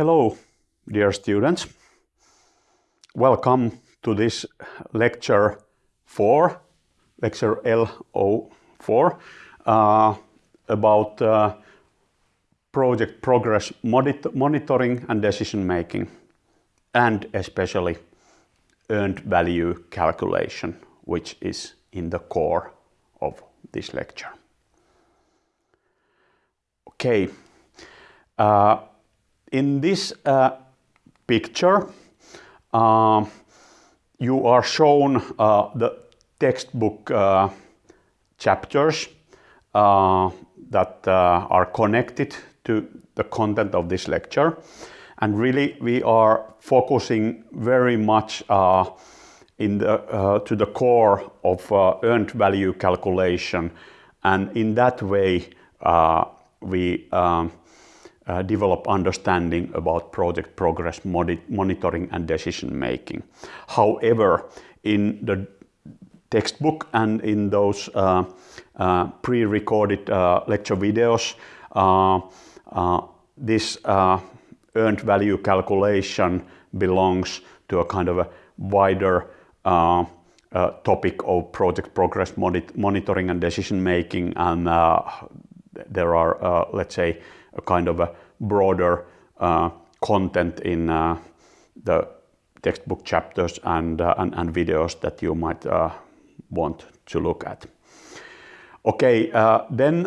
Hello, dear students. Welcome to this lecture 4, lecture LO4, uh, about uh, project progress monitoring and decision making, and especially earned value calculation, which is in the core of this lecture. Okay. Uh, in this uh, picture, uh, you are shown uh, the textbook uh, chapters uh, that are connected to the content of this lecture. And really, we are focusing very much in the, to the core of earned value calculation. And in that way, we um, uh, develop understanding about project progress monitoring and decision making. However, in the textbook and in those uh, uh, pre-recorded uh, lecture videos, uh, uh, this earned value calculation belongs to a kind of a wider topic of project progress monitoring and decision making and there are, let's say, a kind of a broader uh, content in uh, the textbook chapters and, uh, and, and, videos that you might want to look at. Okay, then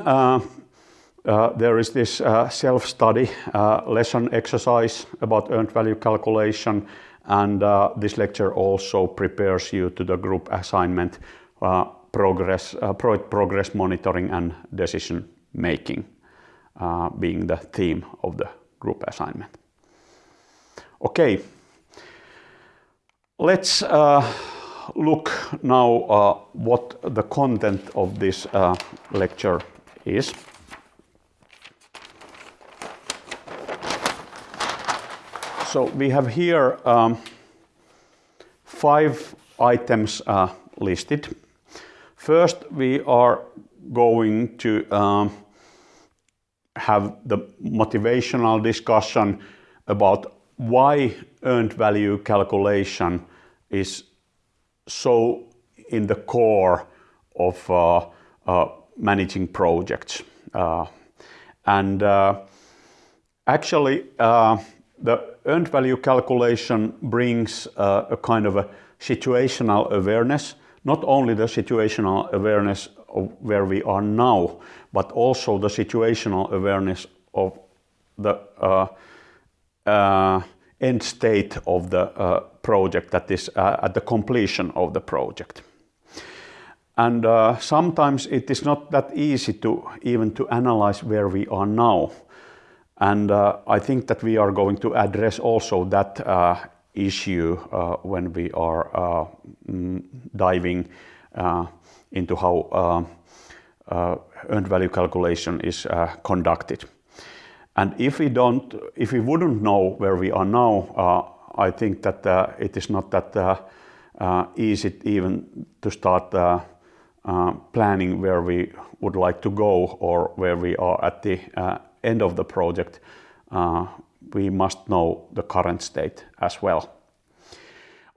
uh, there is this uh, self-study uh, lesson exercise about earned value calculation and this lecture also prepares you to the group assignment progress, progress monitoring and decision making uh, being the theme of the group assignment. Okay, let's uh, look now uh, what the content of this uh, lecture is. So we have here um, five items uh, listed. First, we are going to um, have the motivational discussion about why earned value calculation is so in the core of uh, uh, managing projects. Uh, and uh, actually, uh, the earned value calculation brings uh, a kind of a situational awareness, not only the situational awareness where we are now, but also the situational awareness of the uh, uh, end state of the uh, project that is uh, at the completion of the project. And uh, sometimes it is not that easy to even to analyze where we are now. And uh, I think that we are going to address also that issue when we are mm, diving into how uh, uh, earned value calculation is uh, conducted. And if we don't, if we wouldn't know where we are now, uh, I think that uh, it is not that uh, easy even to start planning where we would like to go or where we are at the end of the project. we must know the current state as well.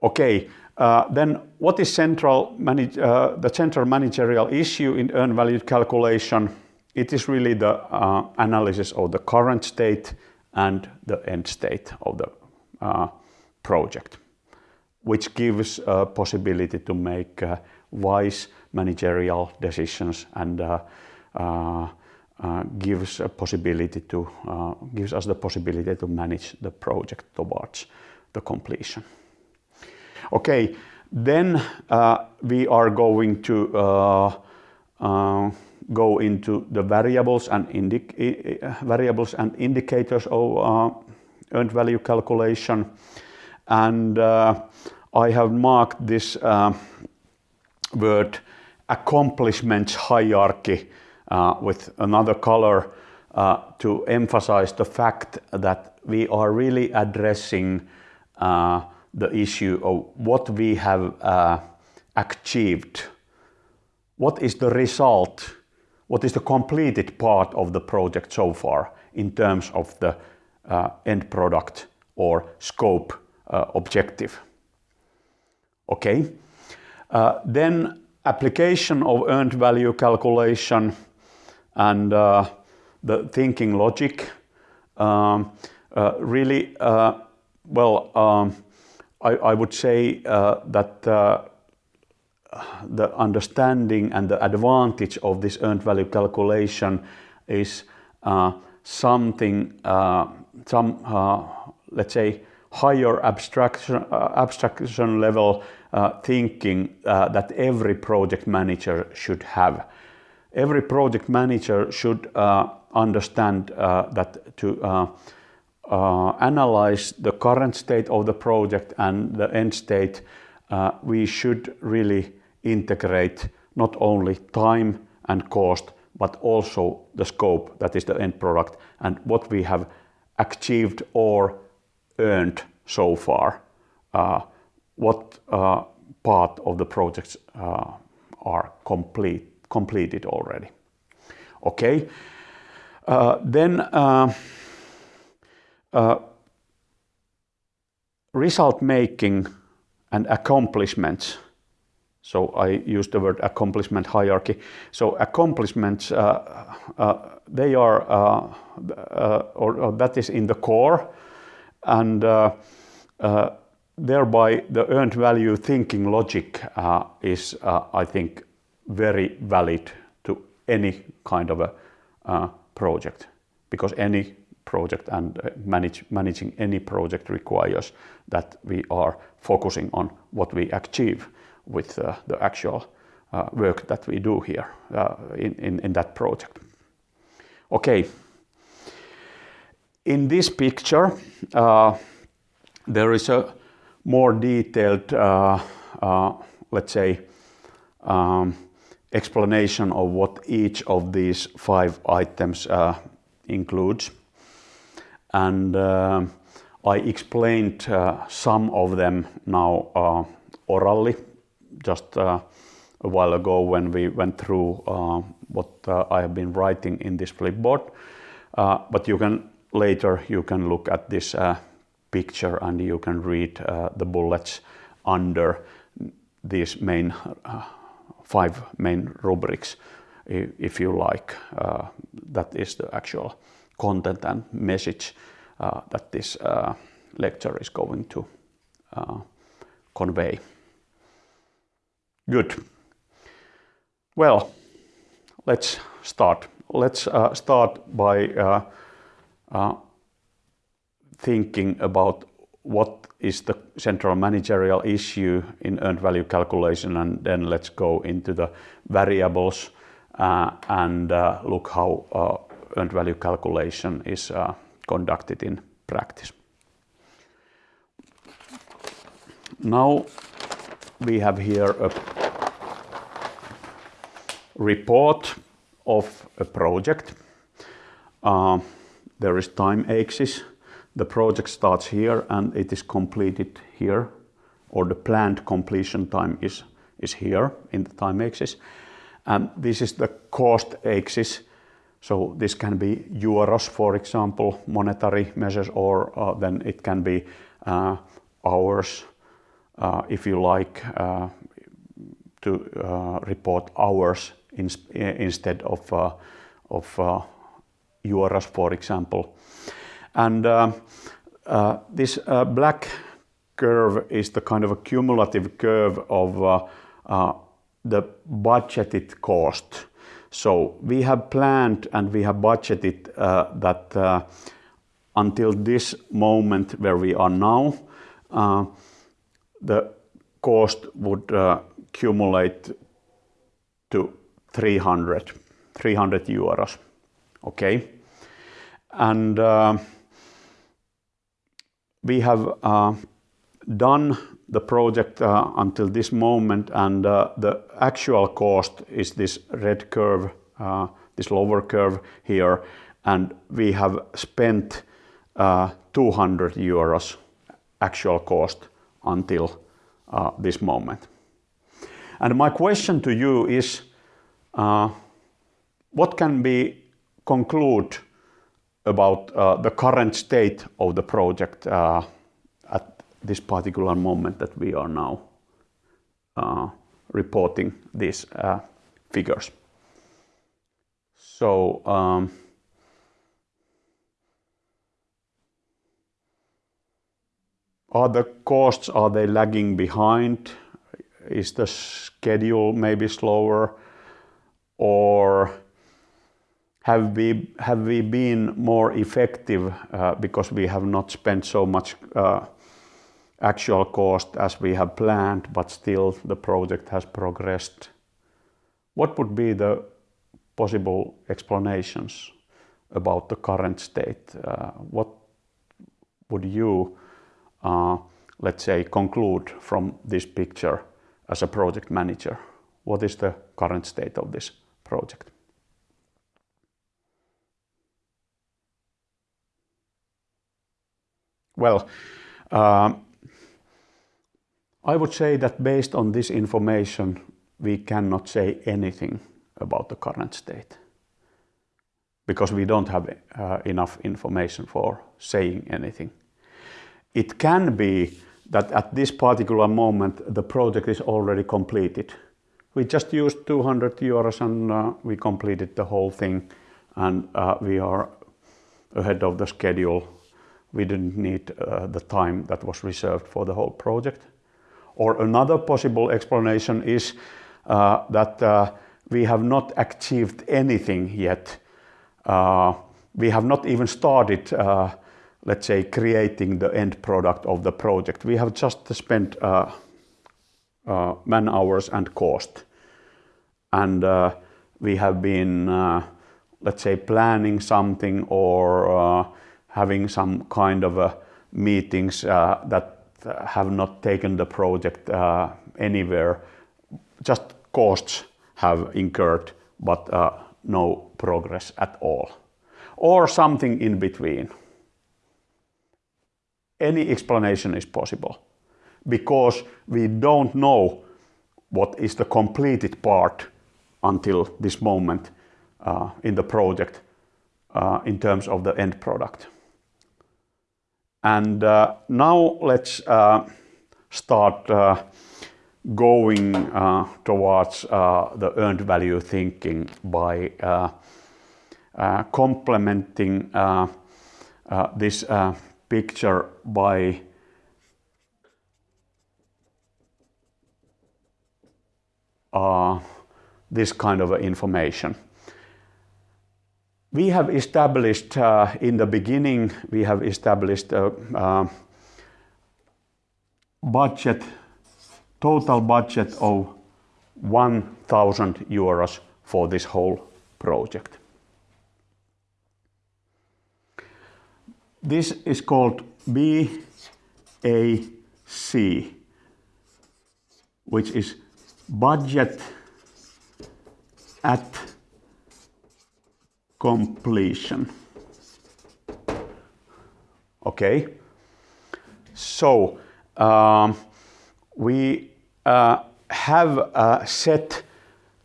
Okay, uh, then what is central uh, the central managerial issue in earned value calculation? It is really the uh, analysis of the current state and the end state of the uh, project, which gives a possibility to make uh, wise managerial decisions and gives a possibility to gives us the possibility to manage the project towards the completion. Okay, then uh, we are going to uh, uh, go into the variables and variables and indicators of uh, earned value calculation. And uh, I have marked this uh, word accomplishments hierarchy with another color to emphasize the fact that we are really addressing the issue of what we have uh, achieved. What is the result? What is the completed part of the project so far in terms of the uh, end product or scope uh, objective. Okay. Uh, then application of earned value calculation and the thinking logic. Um, really, well, um, I would say uh, that uh, the understanding and the advantage of this earned value calculation is uh, something, some, let's say, higher abstraction level thinking that every project manager should have. Every project manager should understand that to Uh, analyze the current state of the project and the end state, uh, we should really integrate not only time and cost, but also the scope, that is the end product, and what we have achieved or earned so far. Uh, what part of the projects are complete, completed already. Okay. Uh, result making and accomplishments. So I use the word accomplishment hierarchy. So accomplishments, uh, uh, they are, or that is in the core and thereby the earned value thinking logic is, I think, very valid to any kind of a project because any project and uh, managing any project requires that we are focusing on what we achieve with uh, the actual uh, work that we do here in in that project. Okay. In this picture, there is a more detailed, let's say, um, explanation of what each of these five items includes. Uh, I explained uh, some of them now uh, orally just a while ago when we went through what I have been writing in this Flipboard. But you can later you can look at this picture and you can read the bullets under these main five main rubrics if you like. That is the actual content and message uh, that this uh, lecture is going to uh, convey. Good. Well, let's start. Let's start by thinking about what is the central managerial issue in earned value calculation, and then let's go into the variables and look how earned value calculation is uh, conducted in practice. Now we have here a report of a project. Uh, there is time axis. The project starts here and it is completed here, or the planned completion time is here in the time axis. And this is the cost axis. So this can be euros, for example, monetary measures, or uh, then it can be uh, hours, uh, if you like to report hours instead of euros, for example. And this black curve is the kind of a cumulative curve of the budgeted cost. So we have planned and we have budgeted uh, that uh, until this moment where we are now, uh, the cost would accumulate to 300 euros. Okay. And we have done the project uh, until this moment and uh, the actual cost is this red curve, uh, this lower curve here, and we have spent 200 euros actual cost until this moment. And my question to you is, what can we conclude about uh, the current state of the project uh, this particular moment that we are now uh, reporting these uh, figures. So um, are the costs, are they lagging behind? Is the schedule maybe slower? Or have we, have we been more effective uh, because we have not spent so much uh, actual cost as we have planned, but still the project has progressed? What would be the possible explanations about the current state? Uh, what would you, uh, let's say, conclude from this picture as a project manager? What is the current state of this project? Well, um, I would say that based on this information, we cannot say anything about the current state because we don't have uh, enough information for saying anything. It can be that at this particular moment the project is already completed. We just used 200 euros and uh, we completed the whole thing and uh, we are ahead of the schedule. We didn't need uh, the time that was reserved for the whole project. Or another possible explanation is uh, that uh, we have not achieved anything yet. Uh, we have not even started, uh, let's say, creating the end product of the project. We have just spent uh, uh man hours and cost. And we have been, let's say, planning something or having some kind of meetings that have not taken the project anywhere, just costs have incurred, but uh, no progress at all. Or something in between. Any explanation is possible because we don't know what is the completed part until this moment uh, in the project uh, in terms of the end product. And uh, now let's uh, start uh, going uh, towards uh, the earned value thinking by uh, complementing this picture by this kind of information. We have established uh, in the beginning, we have established a budget total budget of 1000 euros for this whole project. This is called BAC, which is budget at completion. Okay, so um, we uh, have uh, set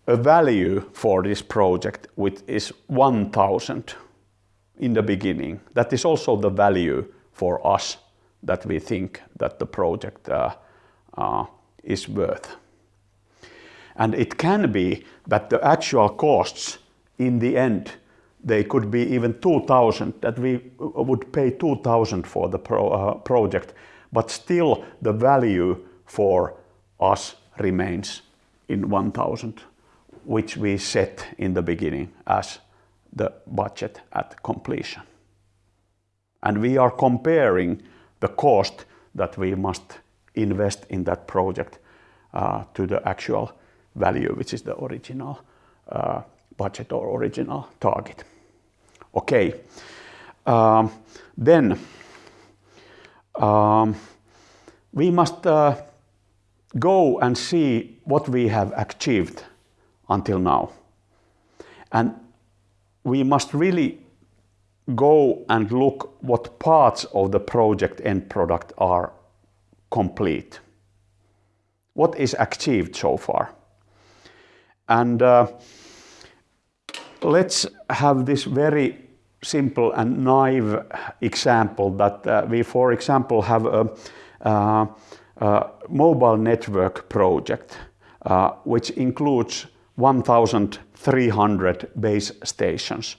a value for this project which is 1000 in the beginning. That is also the value for us that we think that the project uh, uh, is worth. And it can be that the actual costs in the end, they could be even 2000, that we would pay 2000 for the pro, uh, project, but still the value for us remains in 1000, which we set in the beginning as the budget at completion. And we are comparing the cost that we must invest in that project uh, to the actual value, which is the original uh, budget or original target. Okay, um, then um, we must uh, go and see what we have achieved until now. And we must really go and look what parts of the project end product are complete. What is achieved so far? And uh, let's have this very simple and naive example that uh, we, for example, have a, uh, a mobile network project uh, which includes 1,300 base stations.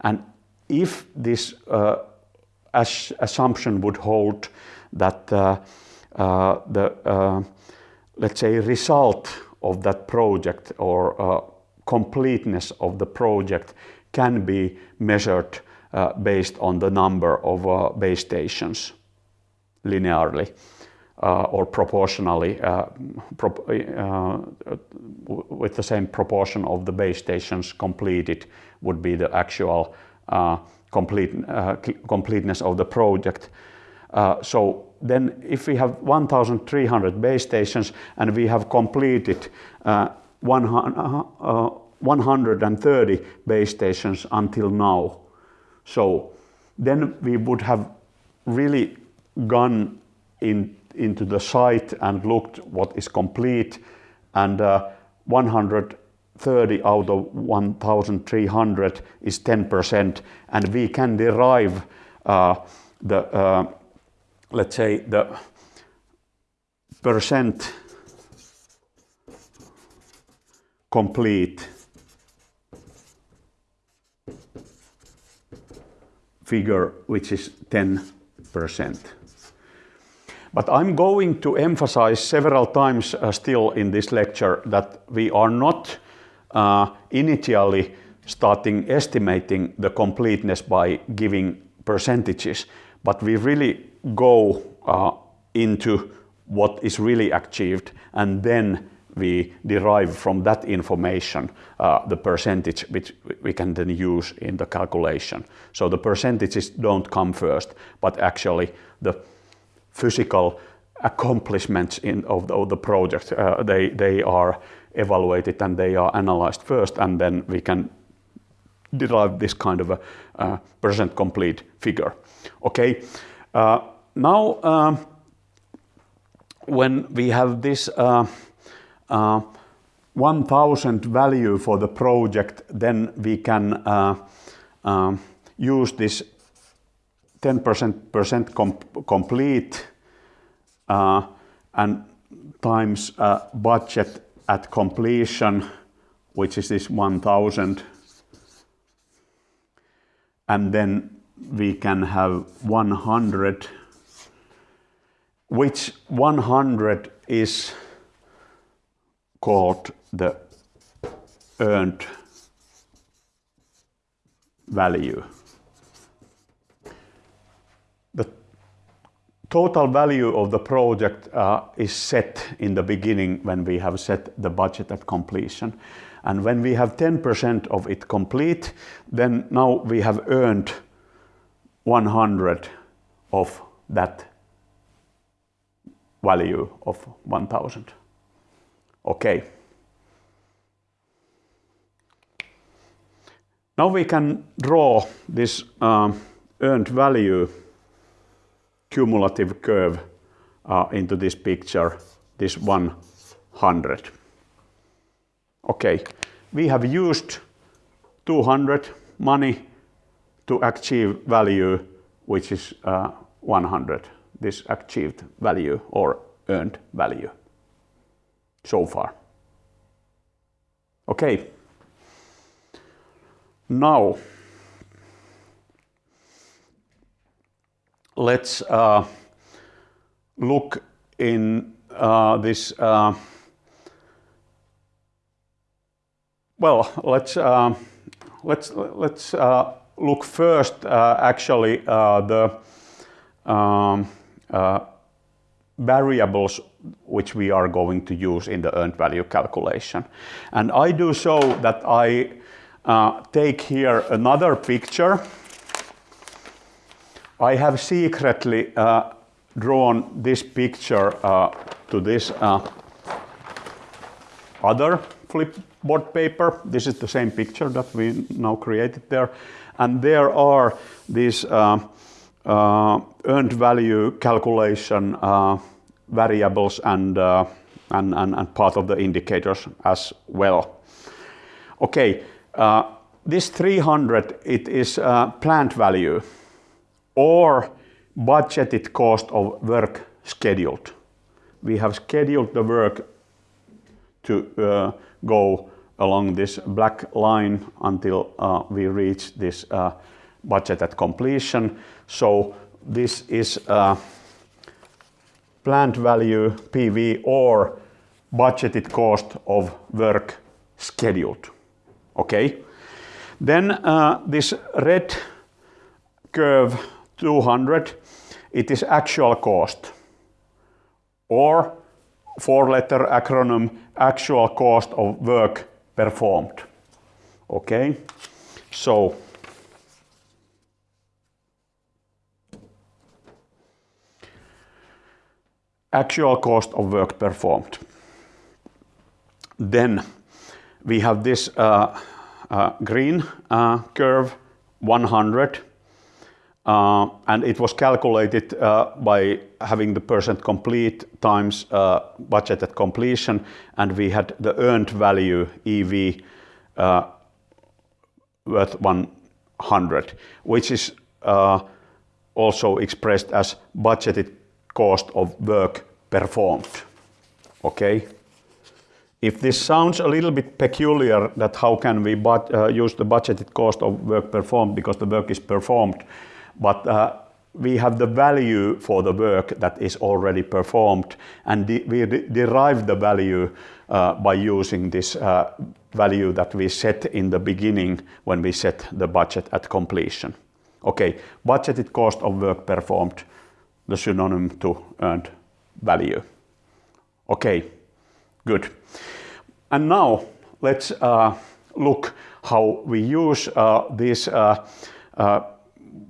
And if this uh, assumption would hold that uh, uh, the, let's say, result of that project or completeness of the project can be measured uh, based on the number of uh, base stations linearly uh, or proportionally uh, uh, with the same proportion of the base stations completed would be the actual uh, complete, completeness of the project. so then if we have 1,300 base stations and we have completed 130 base stations until now. So then we would have really gone in, into the site and looked what is complete and uh, 130 out of 1300 is 10% and we can derive uh, the, uh, let's say, the percent complete figure, which is 10%. But I'm going to emphasize several times uh, still in this lecture that we are not uh, initially starting estimating the completeness by giving percentages, but we really go uh, into what is really achieved and then we derive from that information uh, the percentage which we can then use in the calculation. So the percentages don't come first, but actually the physical accomplishments in, of, the, of the project, uh, they, they are evaluated and they are analyzed first, and then we can derive this kind of a uh, percent complete figure. Okay, uh, now um, when we have this uh, uh, 1000 value for the project, then we can uh, uh, use this 10% com complete uh, and times uh, budget at completion, which is this 1000. And then we can have 100, which 100 is called the earned value. The total value of the project uh, is set in the beginning when we have set the budget at completion. And when we have 10% of it complete, then now we have earned 100 of that value of 1000. Okay. Now we can draw this uh, earned value cumulative curve uh, into this picture, this 100. Okay, we have used 200 money to achieve value which is uh, 100, this achieved value or earned value so far. Okay. Now, let's uh, look in uh, this. Uh, well, let's uh, let's let's uh, look first. Uh, actually, the um, variables which we are going to use in the earned value calculation. And I do so that I uh, take here another picture. I have secretly uh, drawn this picture uh, to this uh, other flipboard paper. This is the same picture that we now created there. And there are these uh, uh, earned value calculation variables and, uh, and, and, and, part of the indicators as well. Okay, uh, this 300, it is a planned value or budgeted cost of work scheduled. We have scheduled the work to uh, go along this black line until uh, we reach this uh, budget at completion. So this is planned value PV or budgeted cost of work scheduled. Okay. Then uh, this red curve 200, it is actual cost or four letter acronym actual cost of work performed. Okay, so actual cost of work performed. Then we have this uh, uh, green uh, curve 100 uh, and it was calculated uh, by having the percent complete times uh, budgeted completion and we had the earned value EV worth 100 which is also expressed as budgeted cost of work performed. Okay. If this sounds a little bit peculiar that how can we but, uh, use the budgeted cost of work performed because the work is performed but uh, we have the value for the work that is already performed and we derive the value uh, by using this uh, value that we set in the beginning when we set the budget at completion. Okay, budgeted cost of work performed, the synonym to earned value. Okay, good. And now let's uh, look how we use uh, these uh, uh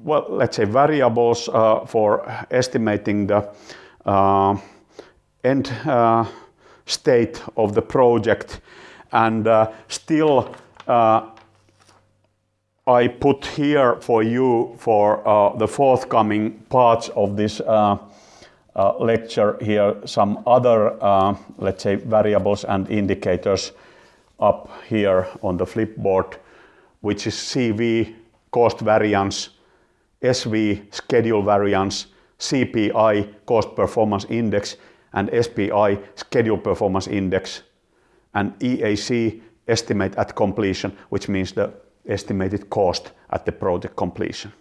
well, let's say variables uh, for estimating the uh, end state of the project and still I put here for you for uh, the forthcoming parts of this uh, uh, lecture. Here some other uh, let's say variables and indicators up here on the flipboard which is CV cost variance SV schedule variance, CPI cost performance index and SPI schedule performance index and EAC estimate at completion which means the estimated cost at the project completion.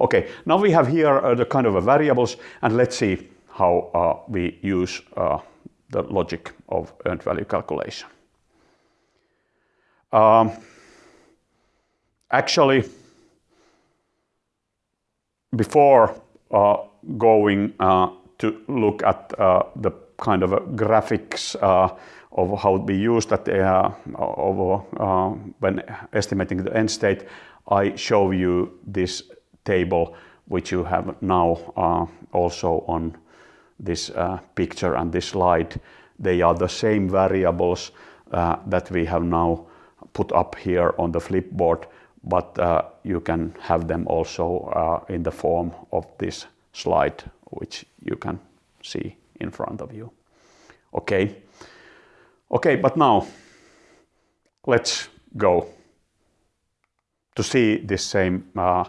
Okay, now we have here uh, the kind of variables and let's see how uh, we use uh, the logic of earned value calculation. Um, actually, before uh, going uh, to look at uh, the kind of graphics of how we use that of, when estimating the end state, I show you this table which you have now also on this uh, picture and this slide. They are the same variables uh, that we have now put up here on the flipboard but uh, you can have them also uh, in the form of this slide, which you can see in front of you. Okay. Okay, but now let's go to see this same uh,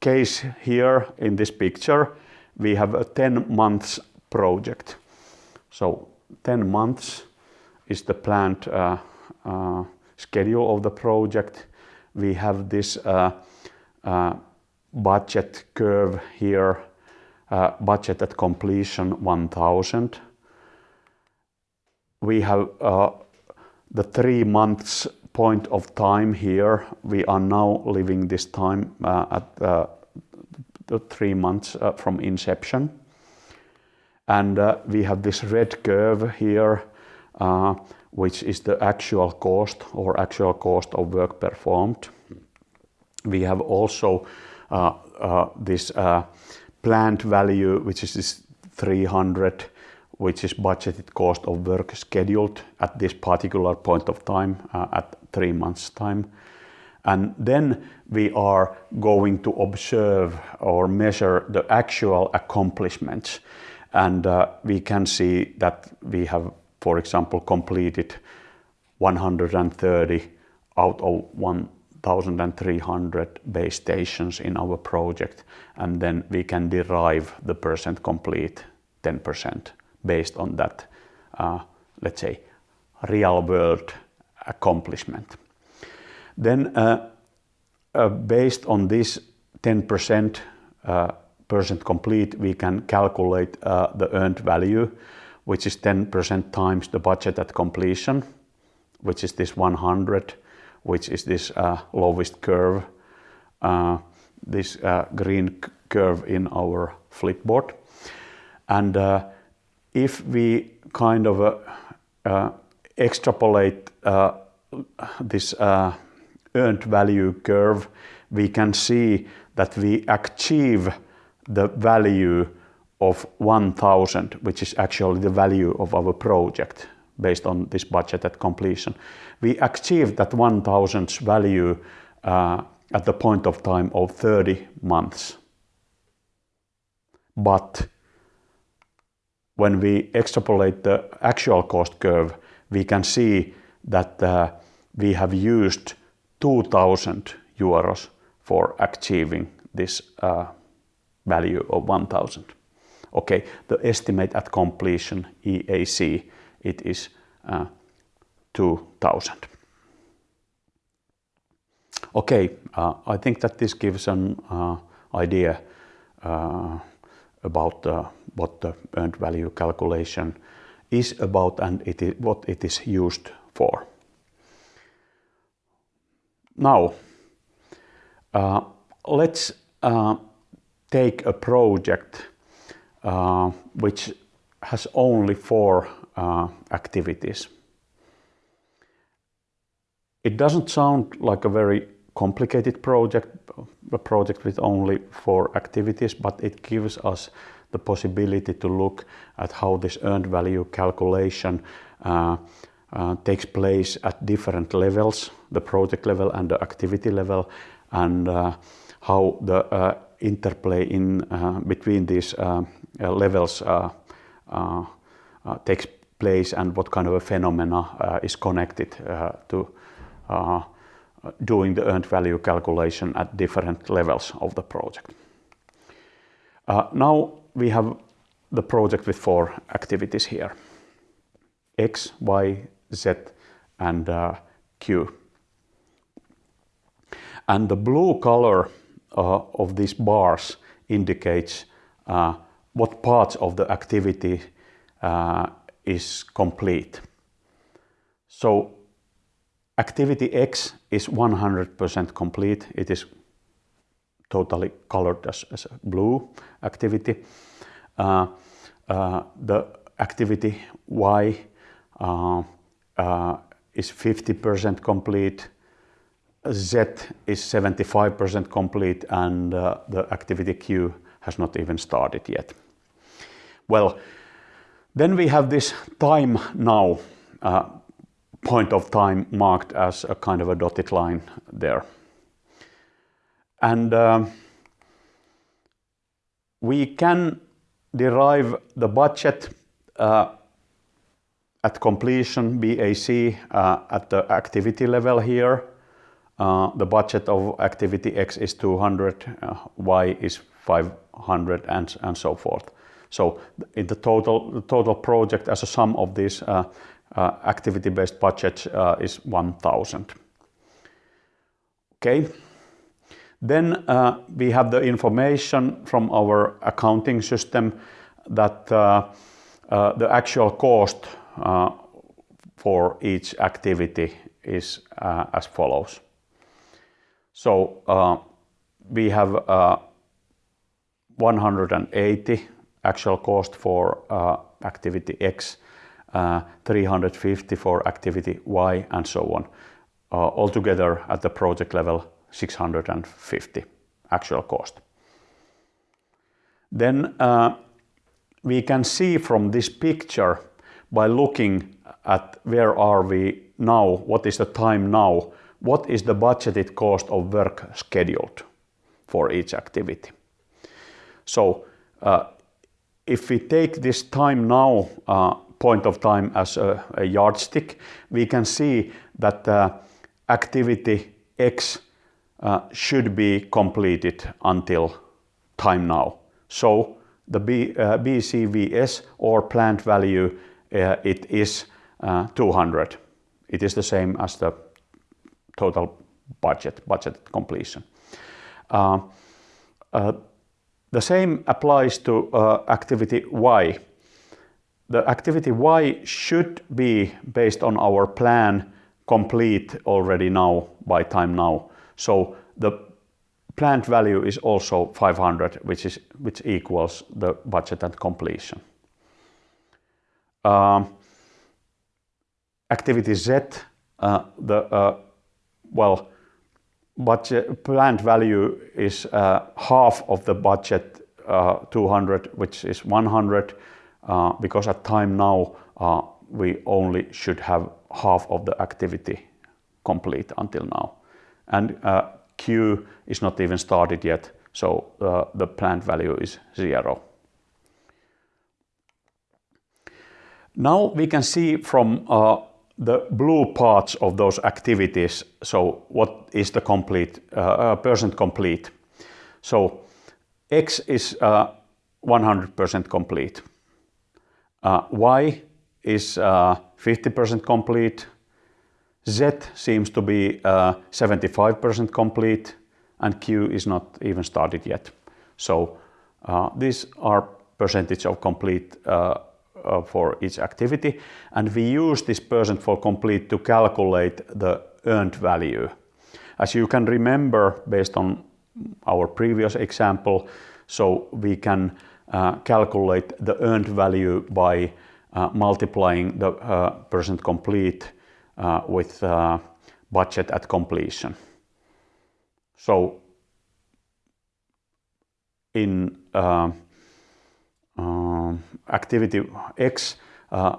case here in this picture. We have a 10 months project. So 10 months is the planned uh, uh, schedule of the project we have this uh, uh, budget curve here, uh, budget at completion 1000. We have the three months point of time here. We are now living this time at the three months from inception. And we have this red curve here which is the actual cost or actual cost of work performed. We have also uh, uh, this uh, planned value, which is this 300, which is budgeted cost of work scheduled at this particular point of time uh, at three months time. And then we are going to observe or measure the actual accomplishments. And uh, we can see that we have for example, completed 130 out of 1,300 base stations in our project, and then we can derive the percent complete 10% based on that, uh, let's say, real world accomplishment. Then, uh, uh, based on this 10% uh, percent complete, we can calculate uh, the earned value, which is 10% times the budget at completion, which is this 100, which is this uh, lowest curve, this green curve in our flipboard. And if we kind of uh, extrapolate this earned value curve, we can see that we achieve the value of 1000, which is actually the value of our project based on this budget at completion. We achieved that 1000's value uh, at the point of time of 30 months. But when we extrapolate the actual cost curve, we can see that uh, we have used 2000 euros for achieving this uh, value of 1000. Okay, the estimate at completion EAC, it is uh, 2000. Okay, uh, I think that this gives an uh, idea uh, about uh, what the earned value calculation is about and it is, what it is used for. Now, uh, let's uh, take a project uh, which has only four uh, activities. It doesn't sound like a very complicated project, a project with only four activities, but it gives us the possibility to look at how this earned value calculation uh, uh, takes place at different levels, the project level and the activity level, and uh, how the uh, interplay in uh, between these uh, levels takes place and what kind of a phenomena is connected to doing the earned value calculation at different levels of the project. now we have the project with four activities here. X, Y, Z and uh, Q. And the blue color uh, of these bars indicates uh, what parts of the activity uh, is complete. So activity X is 100% complete. It is totally colored as, as blue activity. Uh, uh, the activity Y uh, uh, is 50% complete, Z is 75% complete, and uh, the activity Q has not even started yet. Well, then we have this time now, point of time marked as a kind of a dotted line there. And uh, we can derive the budget uh, at completion, BAC, uh, at the activity level here, uh, the budget of activity X is 200, uh, Y is 500, and, and so forth. So in the total, the total project as a sum of these uh, uh, activity-based budgets is 1000. Okay. Then uh, we have the information from our accounting system that uh, uh, the actual cost uh, for each activity is uh, as follows. So uh, we have 180 actual cost for activity X, 350 for activity Y, and so on. Altogether at the project level, 650 actual cost. Then we can see from this picture by looking at where are we now, what is the time now, what is the budgeted cost of work scheduled for each activity. So uh, if we take this time now uh, point of time as a, a, yardstick, we can see that uh, activity X Uh, should be completed until time now. So the BCWS uh, or planned value, uh, it is 200. It is the same as the total budget, budget completion. The same applies to activity Y. The activity Y should be based on our plan complete already now by time now. So the planned value is also 500, which is, which equals the budget at completion. Um, activity Z, uh, the uh, well, planned value is uh, half of the budget, 200, which is 100, because at time now, we only should have half of the activity complete until now. Uh, Q is not even started yet, so uh, the planned value is zero. Now we can see from uh, the blue parts of those activities, so what is the complete percent complete. So X is 100% complete. Y is 50% complete. Z seems to be uh, 75% complete, and Q is not even started yet. So uh, these are percentage of complete uh, for each activity, and we use this percent for complete to calculate the earned value. As you can remember, based on our previous example, so we can calculate the earned value by multiplying the percent complete Uh, with uh, budget at completion. So in uh, um, activity X,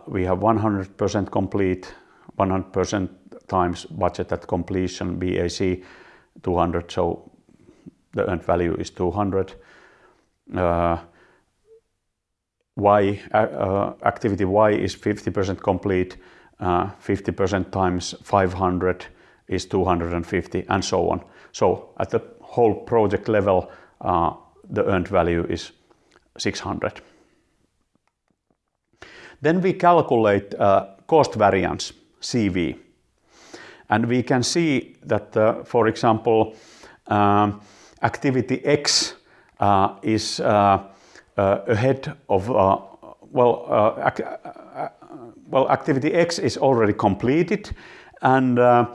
we have 100% complete, 100% times budget at completion, BAC 200, so the earned value is 200. Y Activity Y is 50% complete, Uh, 50% times 500 is 250, and so on. So at the whole project level, uh, the earned value is 600. Then We calculate uh, cost variance, CV. And we can see that, for example, um, activity X is already completed, and uh,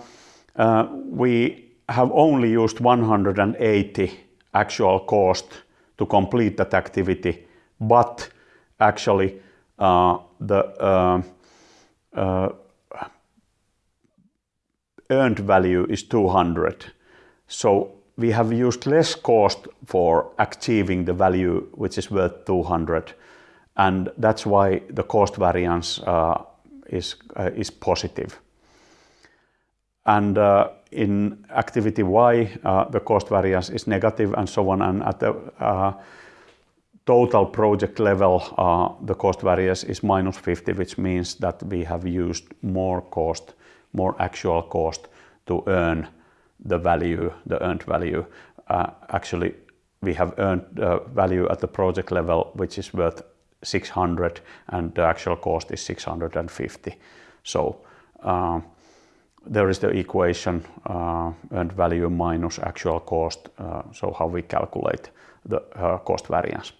uh, we have only used 180 actual cost to complete that activity. But actually, uh, the earned value is 200. So We have used less cost for achieving the value, which is worth 200, and that's why the cost variance uh, uh, is positive. And uh, in activity Y, the cost variance is negative and so on. And at the total project level, the cost variance is -50, which means that we have used more cost, more actual cost to earn the value, the earned value. Actually, we have earned value at the project level, which is worth 600, and the actual cost is 650. so uh, There is the equation, uh, earned value minus actual cost, uh, so how we calculate the cost variance.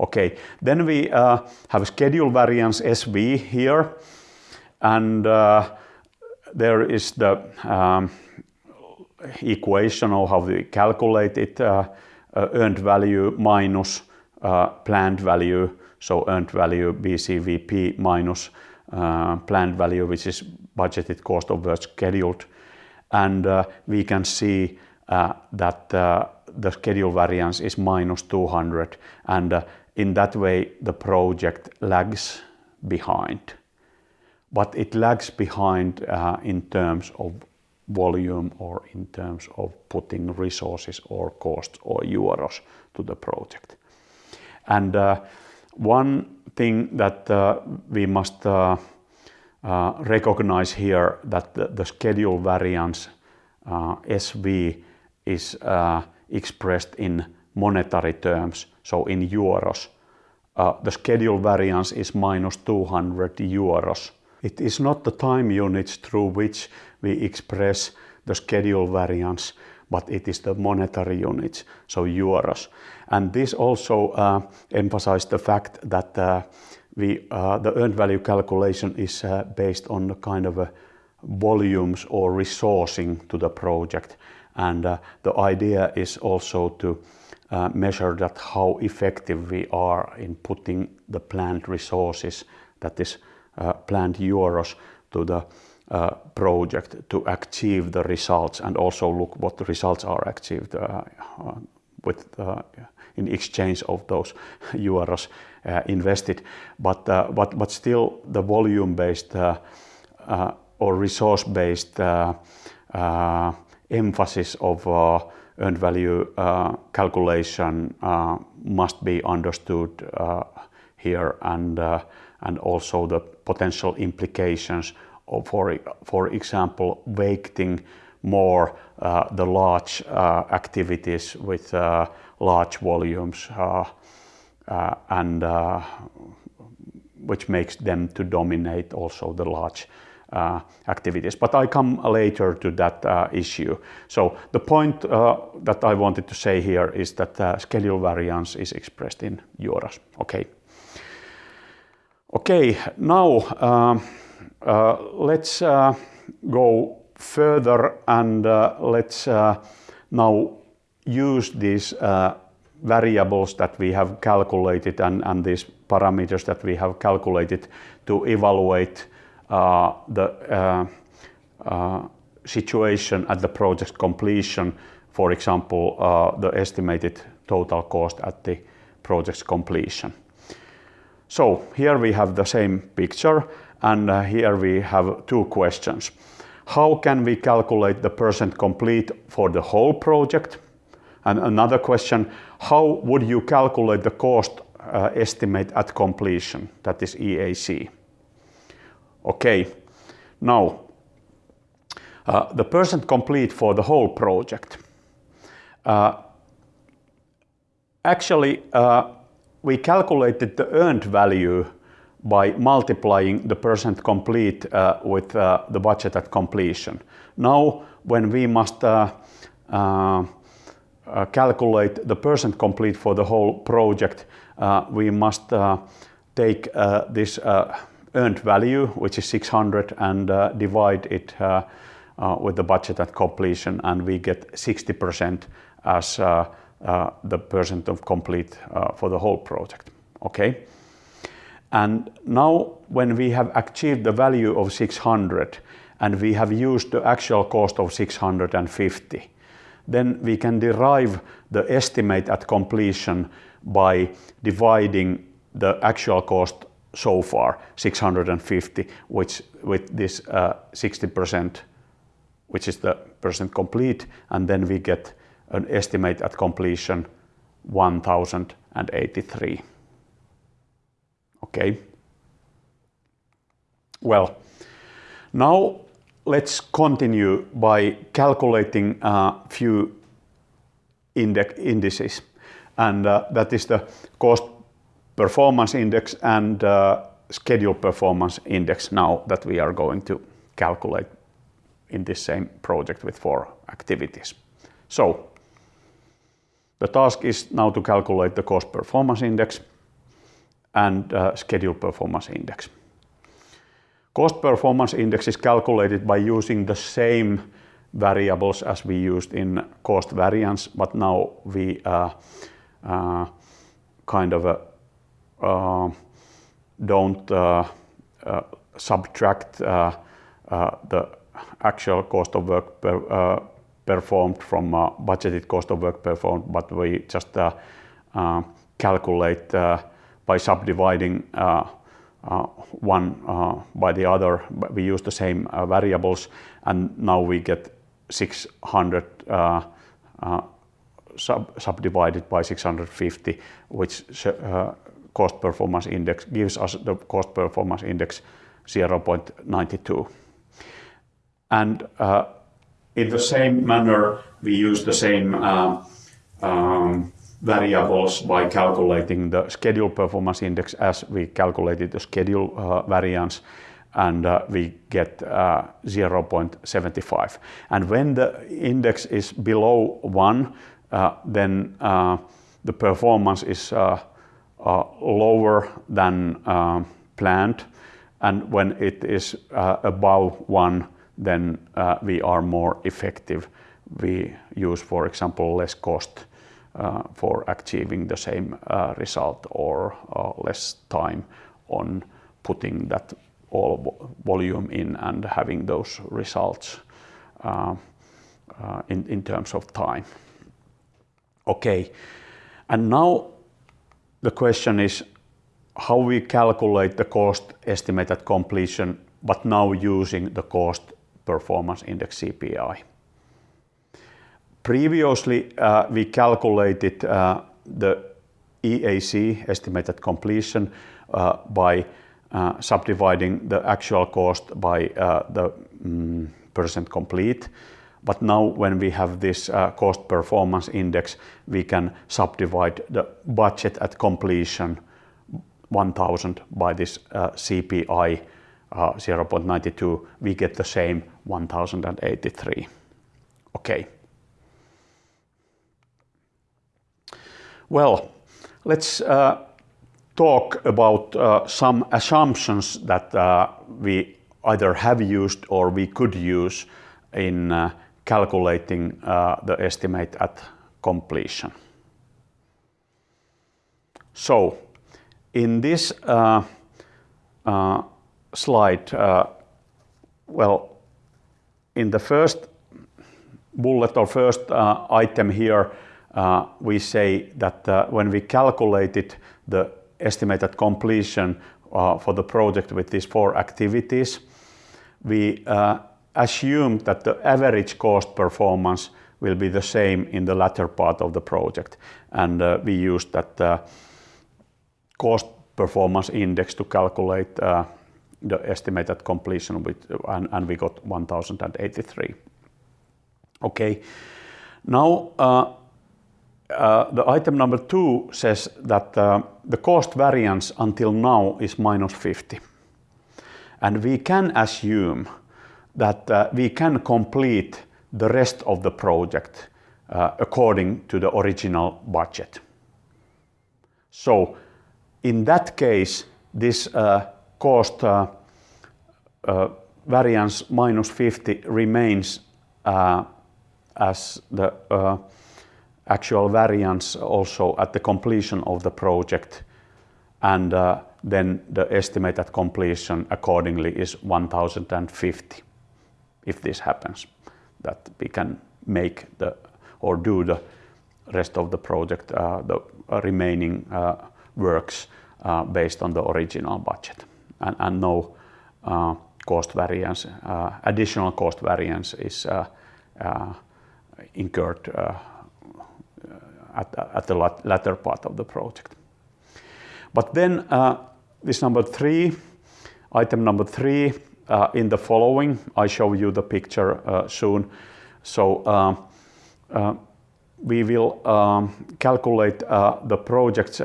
Okay. Then we have a schedule variance, SV, here, and there is the um, equation of how we calculate it, earned value minus planned value, so earned value BCWP minus uh, planned value, which is budgeted cost over scheduled. And uh, we can see uh, that the schedule variance is -200, and in that way, the project lags behind. But it lags behind in terms of volume or in terms of putting resources or costs or euros to the project. One thing that uh, we must uh, uh, recognize here that the schedule variance, SV, is expressed in monetary terms, so in euros, the schedule variance is minus 200 euros. It is not the time units through which we express the schedule variance, but it is the monetary units, so euros. And this also uh, emphasized the fact that uh, we, uh, the earned value calculation is uh, based on the kind of a volumes or resourcing to the project. And uh, the idea is also to uh, measure that how effective we are in putting the planned resources, that is planned euros, to the uh, project to achieve the results and also look what the results are achieved uh, uh with uh, in exchange of those euros uh, invested. But, uh, but, but still the volume-based uh, uh, or resource-based emphasis of earned value calculation must be understood here and, and also the potential implications for, for example, weighting more uh, the large uh, activities with uh, large volumes uh, uh, and uh, which makes them to dominate also the large activities. But I come later to that issue. So the point that I wanted to say here is that schedule variance is expressed in euros. Okay. Okay, now um, uh, let's uh, go further and uh, let's now use these variables that we have calculated and, and these parameters that we have calculated to evaluate uh, the uh, uh, situation at the project completion, for example, the estimated total cost at the project's completion. So here we have the same picture and uh, here we have two questions. How can we calculate the percent complete for the whole project? And another question, how would you calculate the cost uh, estimate at completion, that is EAC? Okay, now uh, the percent complete for the whole project. Uh, actually, uh, we calculated the earned value by multiplying the percent complete uh, with uh, the budget at completion. Now, when we must Uh, calculate the percent complete for the whole project, uh, we must uh, take uh, this earned value, which is 600, and divide it with the budget at completion, and we get 60% as the percent of complete for the whole project. Okay. And now when we have achieved the value of 600 and we have used the actual cost of 650, then we can derive the estimate at completion by dividing the actual cost so far, 650, which with this 60%, uh, which is the percent complete, and then we get an estimate at completion 1083. Okay. Well, now let's continue by calculating a few index indices. And uh, that is the cost performance index and uh, schedule performance index now that we are going to calculate in this same project with four activities. So the task is now to calculate the cost performance index and uh, schedule performance index. Cost performance index is calculated by using the same variables as we used in cost variance, but now we uh, uh, kind of uh, uh, don't uh, subtract the actual cost of work per, performed from budgeted cost of work performed, but we just calculate by subdividing uh, uh, one uh, by the other. We use the same variables, and now we get 600 sub subdivided by 650, which cost performance index gives us the cost performance index 0.92. And in the same manner, we use the same uh, um, variables by calculating the schedule performance index as we calculated the schedule uh, variance and uh, we get uh, 0.75. And when the index is below 1, uh, then uh, the performance is uh, lower than planned. And when it is above 1, then we are more effective. We use, for example, less cost for achieving the same uh, result or uh, less time on putting that all volume in and having those results in, in terms of time. Okay, and now the question is how we calculate the cost estimate at completion, but now using the cost performance index CPI. Previously, uh, we calculated uh, the EAC, estimated completion, uh, by subdividing the actual cost by the mm, percent complete. But now when we have this cost performance index, we can subdivide the budget at completion 1000 by this CPI 0.92, we get the same 1083. Okay. Well, let's uh, talk about uh, some assumptions that uh, we either have used or we could use in uh, calculating uh, the estimate at completion. So, in this uh, slide, well, in the first bullet or first item here, we say that uh, when we calculated the estimated completion uh, for the project with these four activities, we assumed that the average cost performance will be the same in the latter part of the project. And uh, we used that uh, cost performance index to calculate uh, the estimated completion with, and, and, we got 1083. Okay, now uh, the item number two says that uh, the cost variance until now is minus 50. And we can assume that uh, we can complete the rest of the project uh, according to the original budget. So in that case, this uh, cost uh, variance minus 50 remains as the actual variance also at the completion of the project. And uh, then the estimated completion accordingly is 1050 if this happens that we can make the or do the rest of the project uh, the remaining uh, works uh, based on the original budget. And, and no uh, cost variance uh, additional cost variance is incurred at, at the latter part of the project. But then uh, this number three, item number three, uh, in the following, I show you the picture uh, soon. So uh, uh, we will um, calculate uh, the project's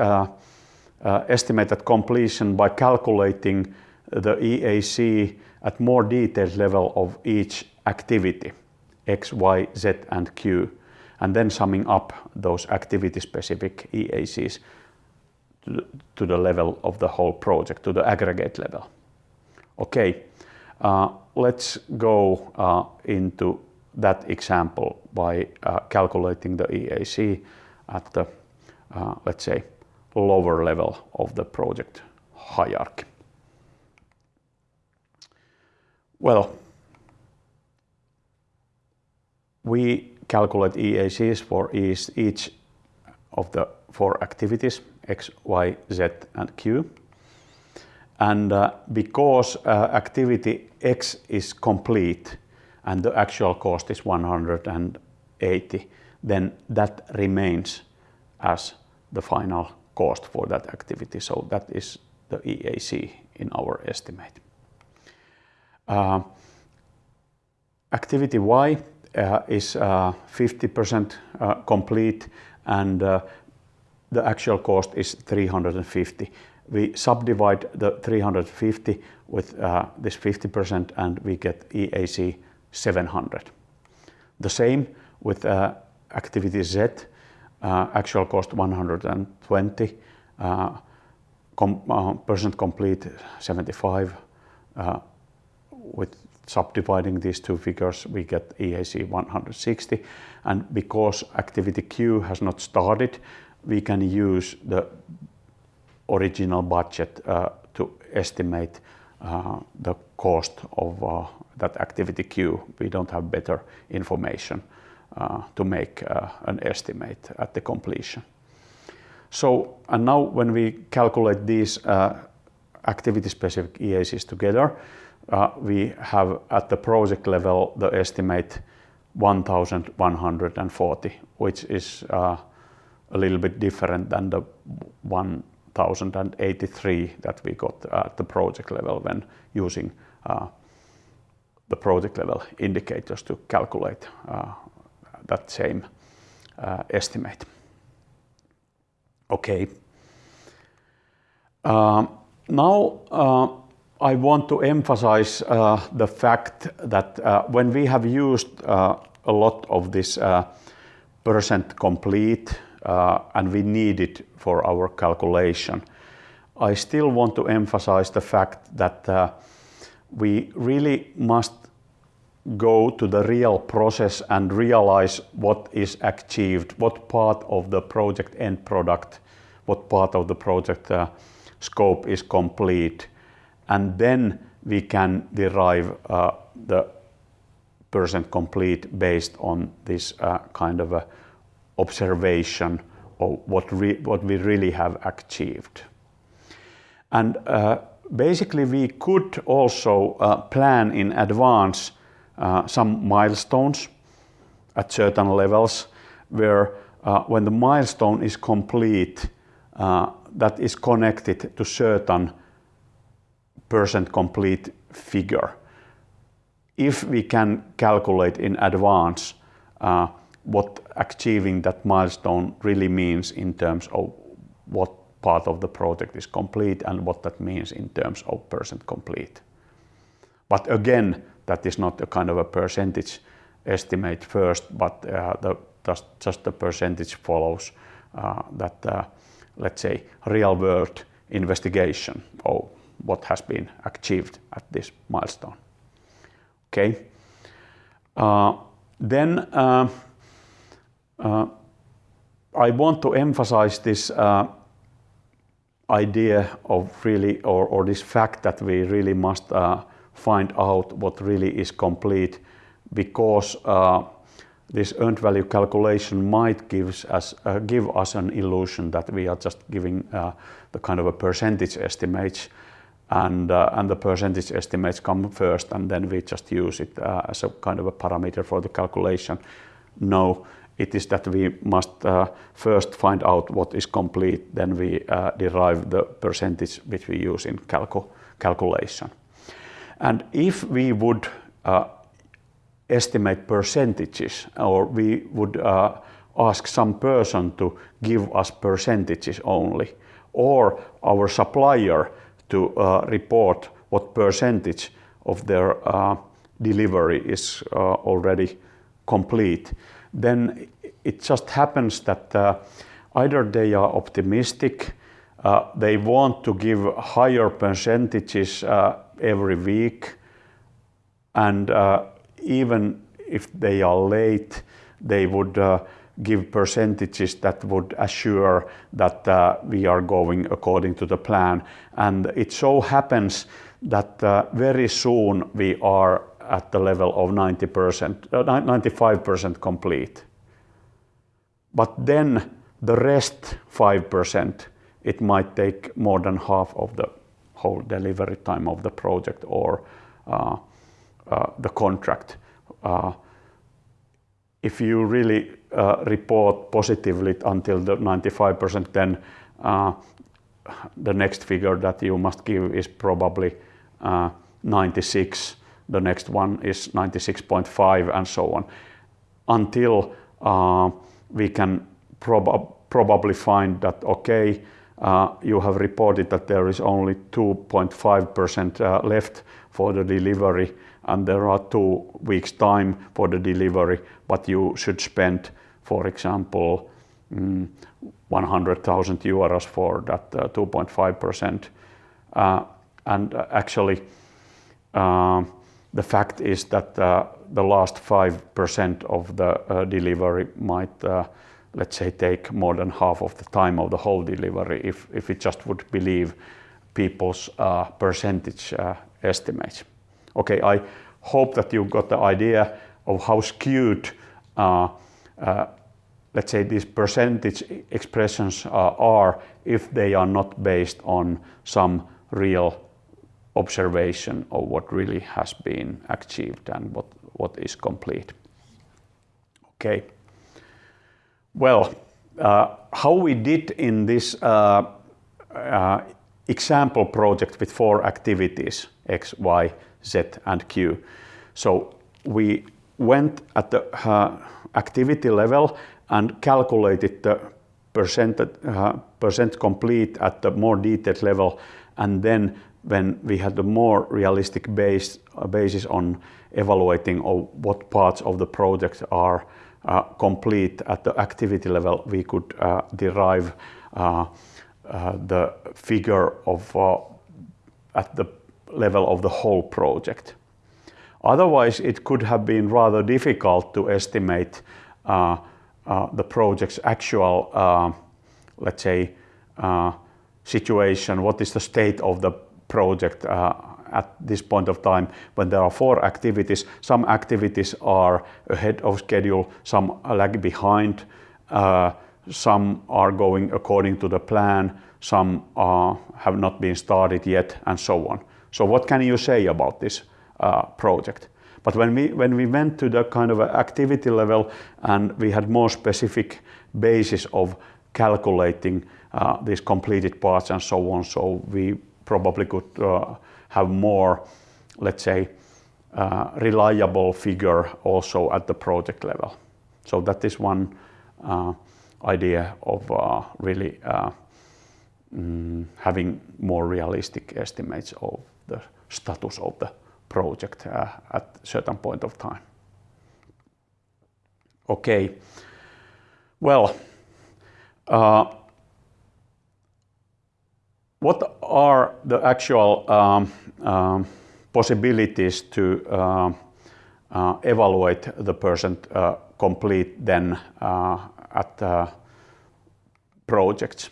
estimated completion by calculating the EAC at more detailed level of each activity, X, Y, Z, and Q and then summing up those activity-specific EACs to, the level of the whole project, to the aggregate level. Okay, uh, let's go uh, into that example by uh, calculating the EAC at the, uh, let's say, lower level of the project hierarchy. Well, we calculate EACs for each of the four activities, X, Y, Z, and Q. And uh, because uh, activity X is complete and the actual cost is 180, then that remains as the final cost for that activity. So that is the EAC in our estimate. Uh, activity Y Uh, is uh, 50% uh, complete and the actual cost is 350. We subdivide the 350 with this 50% and we get EAC 700. The same with activity Z, actual cost 120, percent complete 75. With subdividing these two figures, we get EAC 160. And Because activity Q has not started, we can use the original budget uh, to estimate uh, the cost of uh, that activity Q. We don't have better information to make an estimate at the completion. So, and now when we calculate these activity-specific EACs together, Uh, we have at the project level the estimate 1,140, which is uh, a little bit different than the 1,083 that we got at the project level when using uh, the project level indicators to calculate that same estimate. Okay. Um, now I want to emphasize uh, the fact that uh, when we have used uh, a lot of this percent complete and we need it for our calculation, I still want to emphasize the fact that we really must go to the real process and realize what is achieved, what part of the project end product, what part of the project scope is complete, and then we can derive uh, the percent complete based on this uh, kind of a observation of what we really have achieved. And uh, basically, we could also plan in advance some milestones at certain levels where when the milestone is complete, that is connected to certain percent complete figure. If we can calculate in advance uh, what achieving that milestone really means in terms of what part of the project is complete and what that means in terms of percent complete. But again, that is not a kind of a percentage estimate first, but uh, just the percentage follows uh, that, let's say, real-world investigation of what has been achieved at this milestone. Okay. Uh, then uh, uh, I want to emphasize this idea of really or this fact that we really must find out what really is complete because this earned value calculation might gives give us an illusion that we are just giving the kind of a percentage estimates and uh, and the percentage estimates come first, and then we just use it uh, as a kind of a parameter for the calculation. No, it is that we must uh, first find out what is complete, then we derive the percentage which we use in calculation. And if we would estimate percentages or we would ask some person to give us percentages only, or our supplier to uh, report what percentage of their uh, delivery is uh, already complete, then it just happens that either they are optimistic, they want to give higher percentages every week, and even if they are late, they would give percentages that would assure that uh, we are going according to the plan. And it so happens that uh, very soon we are at the level of 90%, 95% uh, complete. But then the rest 5%, it might take more than half of the whole delivery time of the project or the contract. If you really uh, report positively until the 95%, then uh, the next figure that you must give is probably uh, 96. The next one is 96.5, and so on. until we can probably find that, okay, you have reported that there is only 2.5% left for the delivery, and there are two weeks' time for the delivery, but you should spend, for example, mm, 100,000 euros for that uh, 2.5%. Uh, and uh, actually, the fact is that the last 5% of the delivery might, let's say, take more than half of the time of the whole delivery if we just would believe people's percentage estimates. Okay, I hope that you got the idea of how skewed, uh, uh, let's say, these percentage expressions uh, are if they are not based on some real observation of what really has been achieved and what, what is complete. Okay. Well, how we did in this example project with four activities, X, Y, Z, and Q. So we went at the uh, activity level and calculated the uh, percent complete at the more detailed level, and then when we had the more realistic base, uh, basis on evaluating of what parts of the project are complete at the activity level, we could derive the figure of at the level of the whole project. Otherwise, it could have been rather difficult to estimate uh, uh, the project's actual, uh, let's say, situation. What is the state of the project at this point of time when there are four activities? Some activities are ahead of schedule, some lag behind, some are going according to the plan, some have not been started yet, and so on. So what can you say about this uh, project? But when we when we went to the kind of activity level and we had more specific basis of calculating uh, these completed parts and so on, so we probably could uh, have more, let's say, reliable figure also at the project level. So that is one idea of really mm, having more realistic estimates of the status of the project uh, at certain point of time. Okay. Well, uh, what are the actual um, um, possibilities to um, uh, evaluate the percent complete then at projects?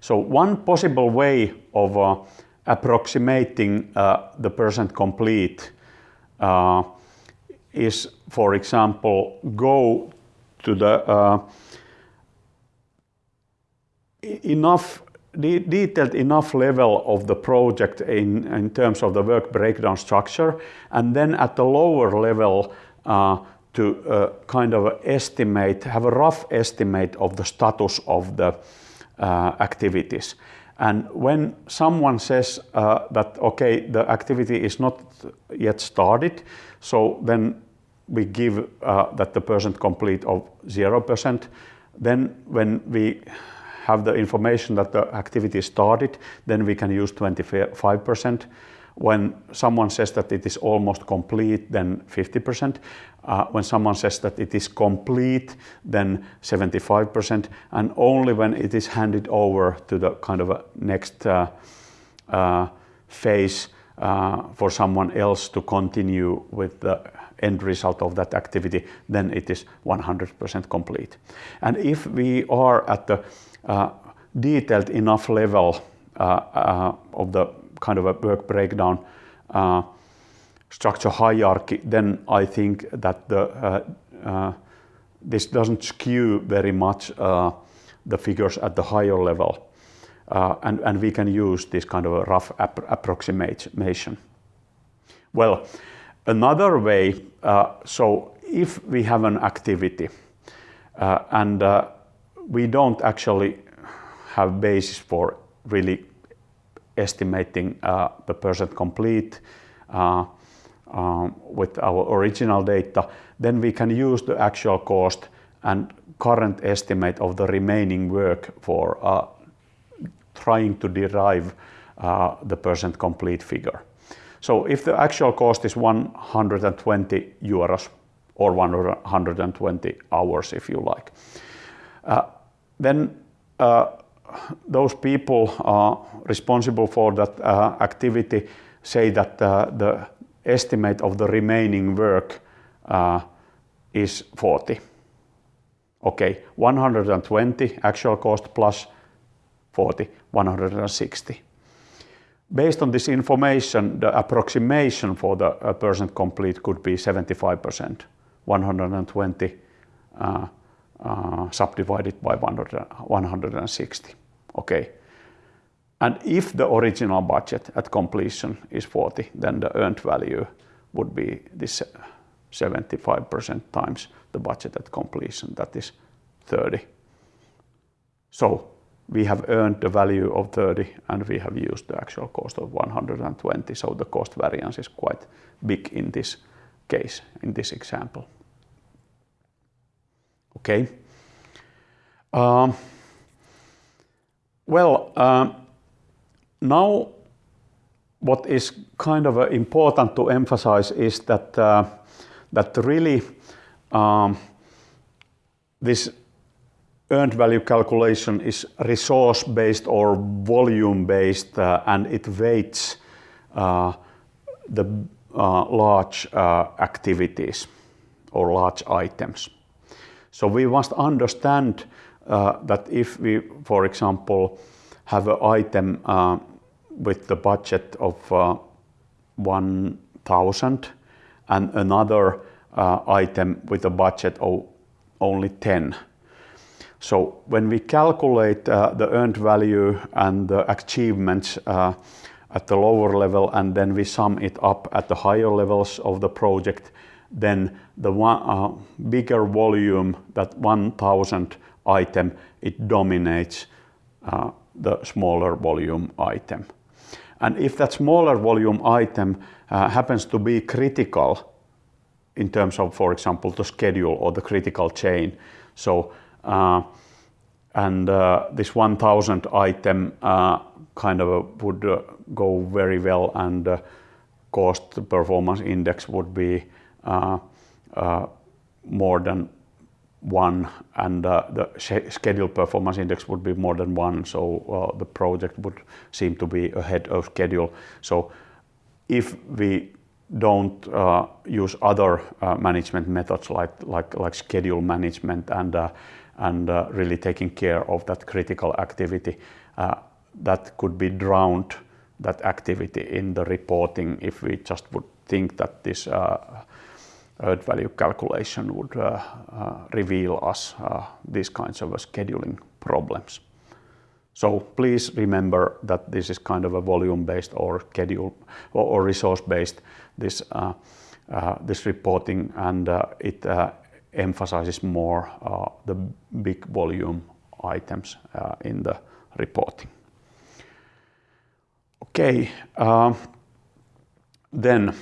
So one possible way of approximating uh, the percent complete uh, is, for example, go to the uh, enough detailed enough level of the project in terms of the work breakdown structure, and then at the lower level to kind of estimate, have a rough estimate of the status of the activities. And when someone says uh, that, okay, the activity is not yet started, so then we give uh, that the percent complete of 0%. Then when we have the information that the activity started, then we can use 25%. When someone says that it is almost complete, then 50%. Uh, when someone says that it is complete, then 75%, and only when it is handed over to the kind of next uh, uh, phase for someone else to continue with the end result of that activity, then it is 100% complete. And if we are at the detailed enough level of the kind of a work breakdown uh, structure hierarchy, then I think that the, uh, uh, this doesn't skew very much the figures at the higher level, and we can use this kind of a rough approximation. Well, another way, so if we have an activity and we don't actually have basis for really estimating the percent complete um, with our original data, then we can use the actual cost and current estimate of the remaining work for uh, trying to derive uh, the percent complete figure. So if the actual cost is 120 euros or 120 hours if you like, uh, then uh, those people uh, responsible for that uh, activity say that uh, the estimate of the remaining work uh, is 40. Okay, 120 actual cost plus 40, 160. Based on this information, the approximation for the uh, percent complete could be 75%, 120 uh, uh, subdivided by 100, 160. Okay. And if the original budget at completion is 40, then the earned value would be this 75% times the budget at completion, that is 30. So we have earned the value of 30 and we have used the actual cost of 120. So the cost variance is quite big in this case, in this example. Okay. Um, well, um, now what is kind of uh, important to emphasize is that uh, that really um, this earned value calculation is resource based or volume based uh, and it weights uh, the uh, large uh, activities or large items. So we must understand uh, that if we, for example, have an item uh, with the budget of 1000 and another item with a budget of only 10 so when we calculate uh, the earned value and the achievements uh, at the lower level and then we sum it up at the higher levels of the project, then the one, uh, bigger volume, that 1000 item, it dominates uh, the smaller volume item. And if that smaller volume item uh, happens to be critical in terms of, for example, the schedule or the critical chain, so uh, and uh, this 1000 item uh, kind of would go very well and cost performance index would be more than one and uh, the schedule performance index would be more than one so uh, the project would seem to be ahead of schedule. So if we don't uh, use other management methods like like like schedule management and and uh, really taking care of that critical activity uh, that could be drowned that activity in the reporting if we just would think that this uh, earned value calculation would uh, uh, reveal us uh, these kinds of scheduling problems. So please remember that this is kind of a volume-based or schedule or, or resource-based this this reporting, and it emphasizes more uh, the big volume items uh, in the reporting. Okay, uh, then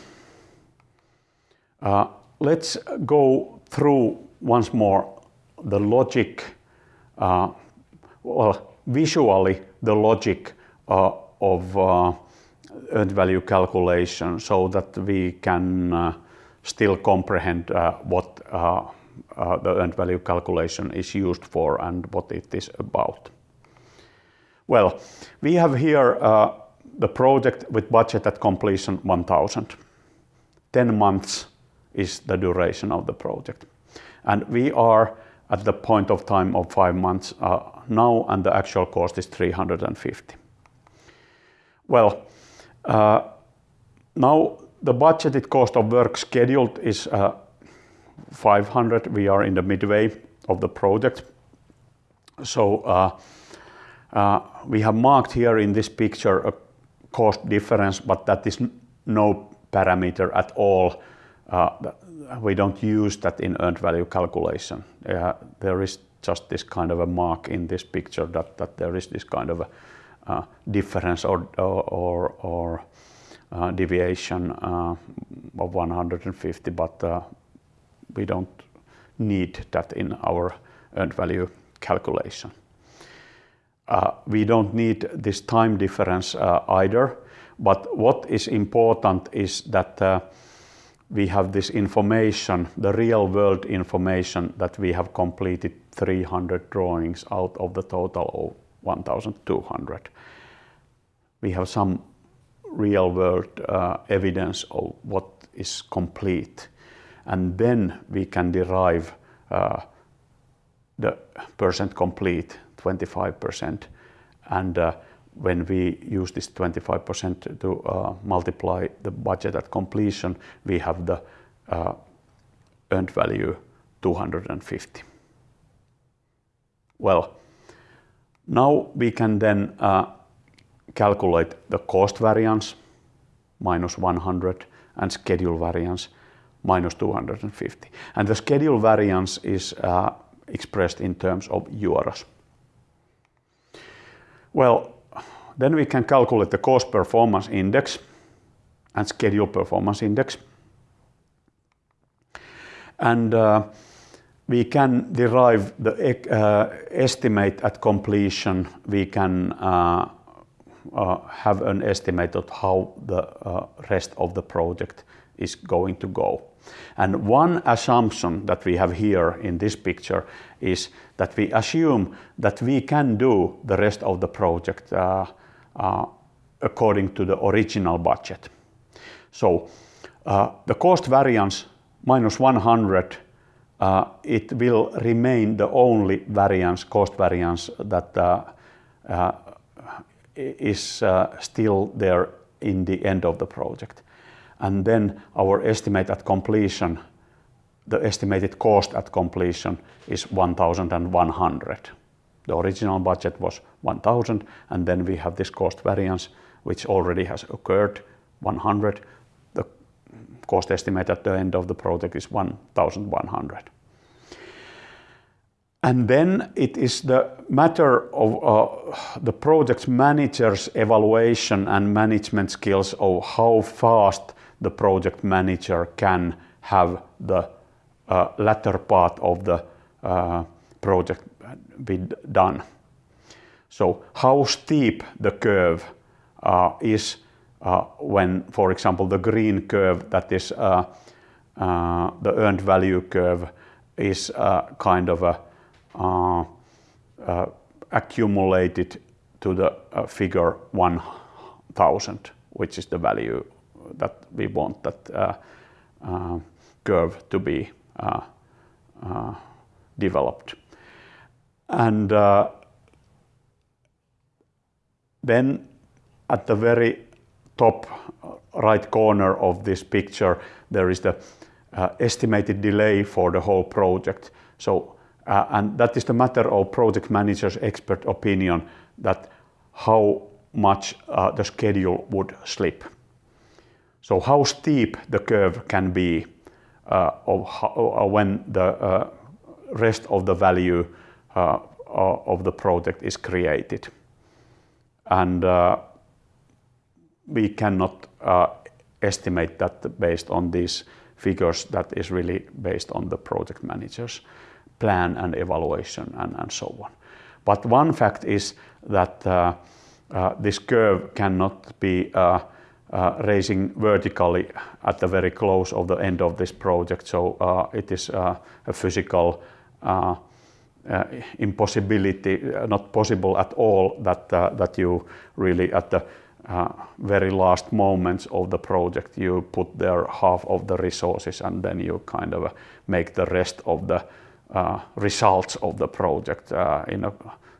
let's go through once more the logic, uh, well, visually the logic uh, of uh, earned value calculation so that we can still comprehend what uh, the earned value calculation is used for and what it is about. Well, we have here uh, the project with budget at completion 1000. 10 months is the duration of the project. And we are at the point of time of five months uh, now and the actual cost is 350. Well, uh, now the budgeted cost of work scheduled is uh, 500. We are in the midway of the project. So we have marked here in this picture a cost difference, but that is no parameter at all. Uh, we don't use that in earned value calculation. Uh, there is just this kind of a mark in this picture that, that there is this kind of a uh, difference or, or, or deviation of 150, but we don't need that in our earned value calculation. We don't need this time difference either, but what is important is that we have this information, the real-world information, that we have completed 300 drawings out of the total of 1,200. We have some real-world uh, evidence of what is complete, and then we can derive uh, the percent complete, 25%. When we use this 25% to uh, multiply the budget at completion, we have the uh, earned value 250. Well, now we can then uh, calculate the cost variance, -100, and schedule variance, -250. And The schedule variance is expressed in terms of euros. Well, we can calculate the cost performance index and schedule performance index. And uh, we can derive the uh, estimate at completion. We can uh, have an estimate of how the rest of the project is going to go. And one assumption that we have here in this picture is that we assume that we can do the rest of the project Uh, according to the original budget. So uh, the cost variance, -100, uh, it will remain the only variance, cost variance that is still there in the end of the project. And then our estimate at completion, the estimated cost at completion is 1,100. The original budget was 1,000, and then we have this cost variance, which already has occurred, 100. The cost estimate at the end of the project is 1,100. And then It is the matter of uh, the project manager's evaluation and management skills of how fast the project manager can have the uh, latter part of the uh, project be done. So how steep the curve uh, is uh, when, for example, the green curve, that is uh, the earned value curve, is kind of a, accumulated to the figure 1,000, which is the value that we want that curve to be developed. Uh, at the very top uh, right corner of this picture, there is the uh, estimated delay for the whole project. So, uh, and that is the matter of project manager's expert opinion that how much the schedule would slip. So how steep the curve can be of when the rest of the value Uh, uh, of the project is created. And uh, we cannot estimate that based on these figures. That is really based on the project manager's plan and evaluation and so on. But one fact is that this curve cannot be raising vertically at the very close of the end of this project. So it is a physical Uh, impossibility, uh, not possible at all that uh, that you really at the very last moments of the project, you put there half of the resources, and then you kind of make the rest of the results of the project in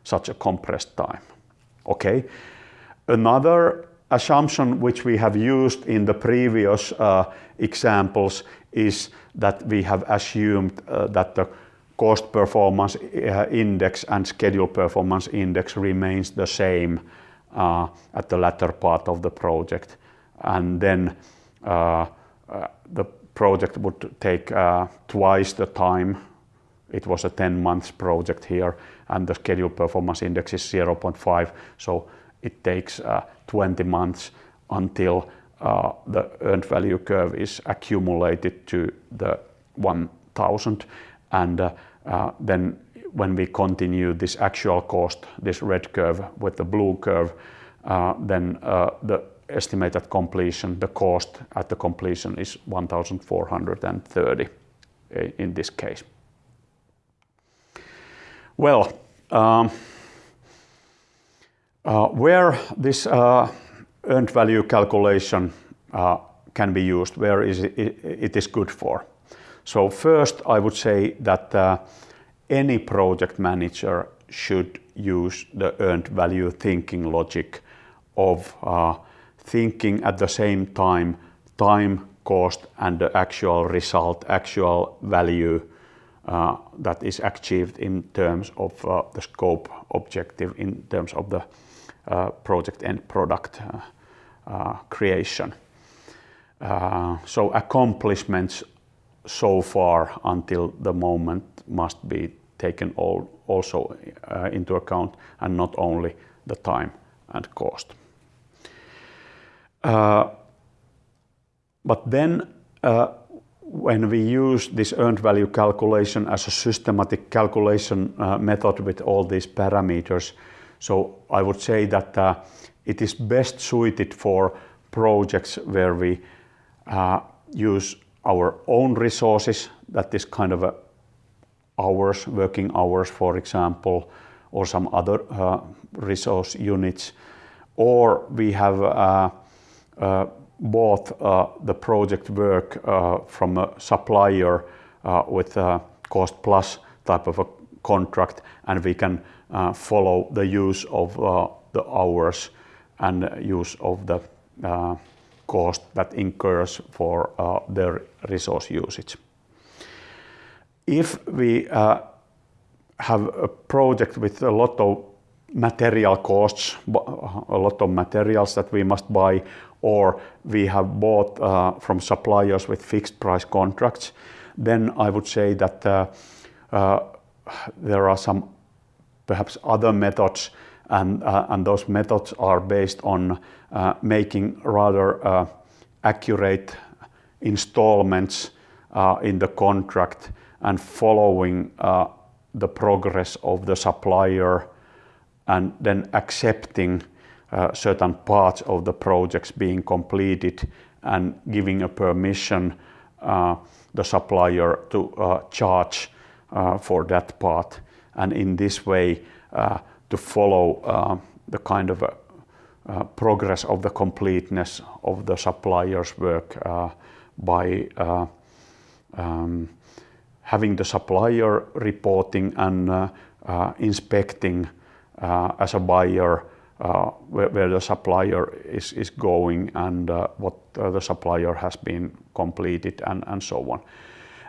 such a compressed time. Okay. Another assumption which we have used in the previous examples is that we have assumed that the cost performance eh, index and schedule performance index remains the same uh, at the latter part of the project. And then uh, uh the project would take uh, twice the time. It was a 10 months project here, and the schedule performance index is 0.5, so it takes 20 months until the earned value curve is accumulated to the 1,000. Uh, then when we continue this actual cost, this red curve with the blue curve, uh, then uh, the estimated completion, the cost at the completion is 1,430 eh, in this case. Well, um, where this earned value calculation can be used, where it is good for. First, I would say that uh, any project manager should use the earned value thinking logic of uh, thinking at the same time time, cost and the actual result, actual value uh, that is achieved in terms of the scope objective, in terms of the project and product creation. So accomplishments so far until the moment must be taken also uh, into account and not only the time and cost. Uh, but then uh, when we use this earned value calculation as a systematic calculation method with all these parameters, so I would say that it is best suited for projects where we use our own resources, that is kind of hours, working hours, for example, or some other uh, resource units. Or we have uh, uh, bought the project work from a supplier with a cost-plus type of a contract, and we can follow the use of the hours and use of the cost that incurs for uh, their resource usage. If we uh, have a project with a lot of material costs, a lot of materials that we must buy, or we have bought uh, from suppliers with fixed price contracts, then I would say that there are some perhaps other methods, Uh, and those methods are based on uh, making rather uh, accurate installments in the contract and following the progress of the supplier, and then accepting certain parts of the projects being completed and giving a permission the supplier to charge for that part. And in this way, to follow uh, the kind of uh, uh, progress of the completeness of the supplier's work by um, having the supplier reporting and inspecting as a buyer where the supplier is is going and what the supplier has been completed and so on.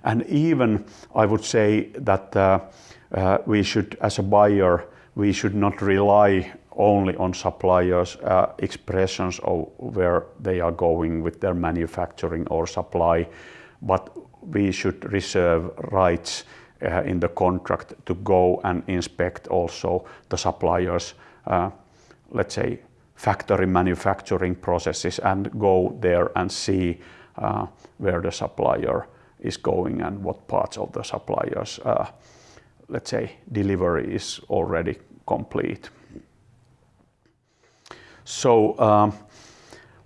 And even I would say that we should, as a buyer, we should not rely only on suppliers' uh, expressions of where they are going with their manufacturing or supply, but we should reserve rights uh, in the contract to go and inspect also the supplier's, uh, let's say, factory manufacturing processes and go there and see where the supplier is going and what parts of the supplier's, let's say, delivery is already complete. So um,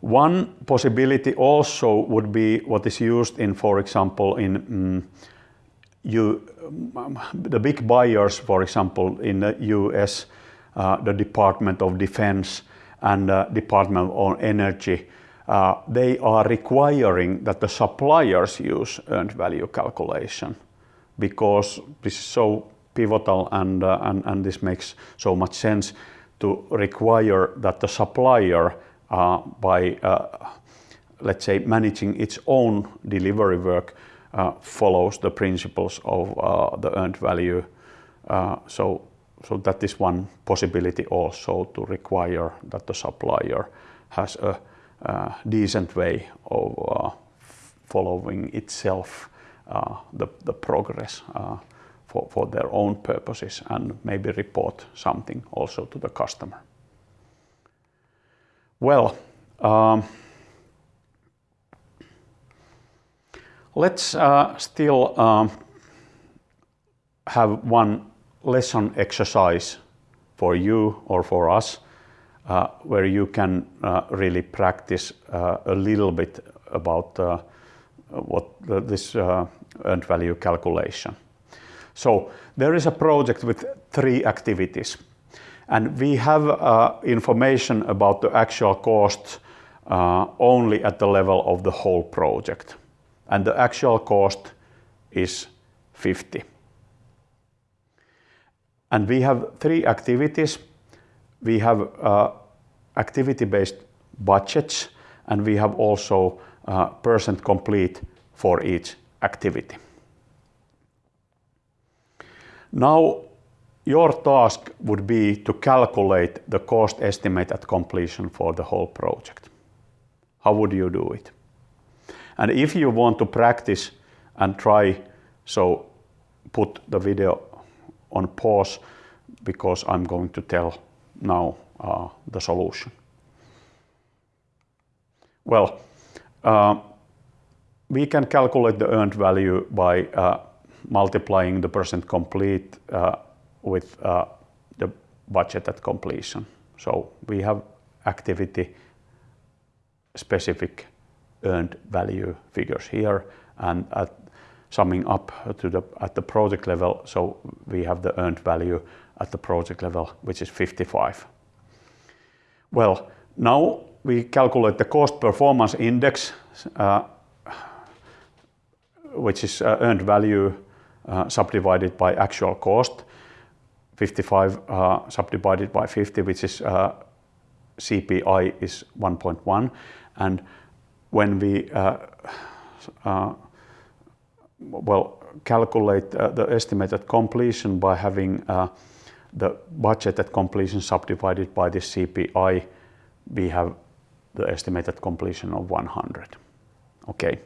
one possibility also would be what is used in, for example, in mm, you mm, the big buyers, for example, in the U.S., uh, the Department of Defense and uh, Department of Energy, uh, they are requiring that the suppliers use earned value calculation because this is so pivotal uh, and and this makes so much sense to require that the supplier, uh, by, uh, let's say, managing its own delivery work, follows the principles of the earned value. So, so that is one possibility also to require that the supplier has a decent way of following itself the progress for their own purposes and maybe report something also to the customer. Well, let's uh, still um, have one lesson exercise for you or for us uh, where you can uh, really practice uh, a little bit about uh, what this uh, earned value calculation. So there is a project with three activities and we have uh, information about the actual cost only at the level of the whole project and the actual cost is 50. And we have three activities. We have uh, activity-based budgets, and we have also uh, percent complete for each activity. Now, your task would be to calculate the cost estimate at completion for the whole project. How would you do it? And if you want to practice and try, so put the video on pause because I'm going to tell now uh, the solution. Well, uh, we can calculate the earned value by uh, multiplying the percent complete uh, with uh, the budget at completion. So we have activity specific earned value figures here and at summing up to the at the project level so we have the earned value at the project level which is 55 well now we calculate the cost performance index uh, which is uh, earned value uh, subdivided by actual cost 55 uh, subdivided by 50 which is uh, CPI is 1.1 and when we uh, uh, well calculate the estimated completion by having the budget at completion subdivided by the CPI, we have the estimated completion of 100. Okay.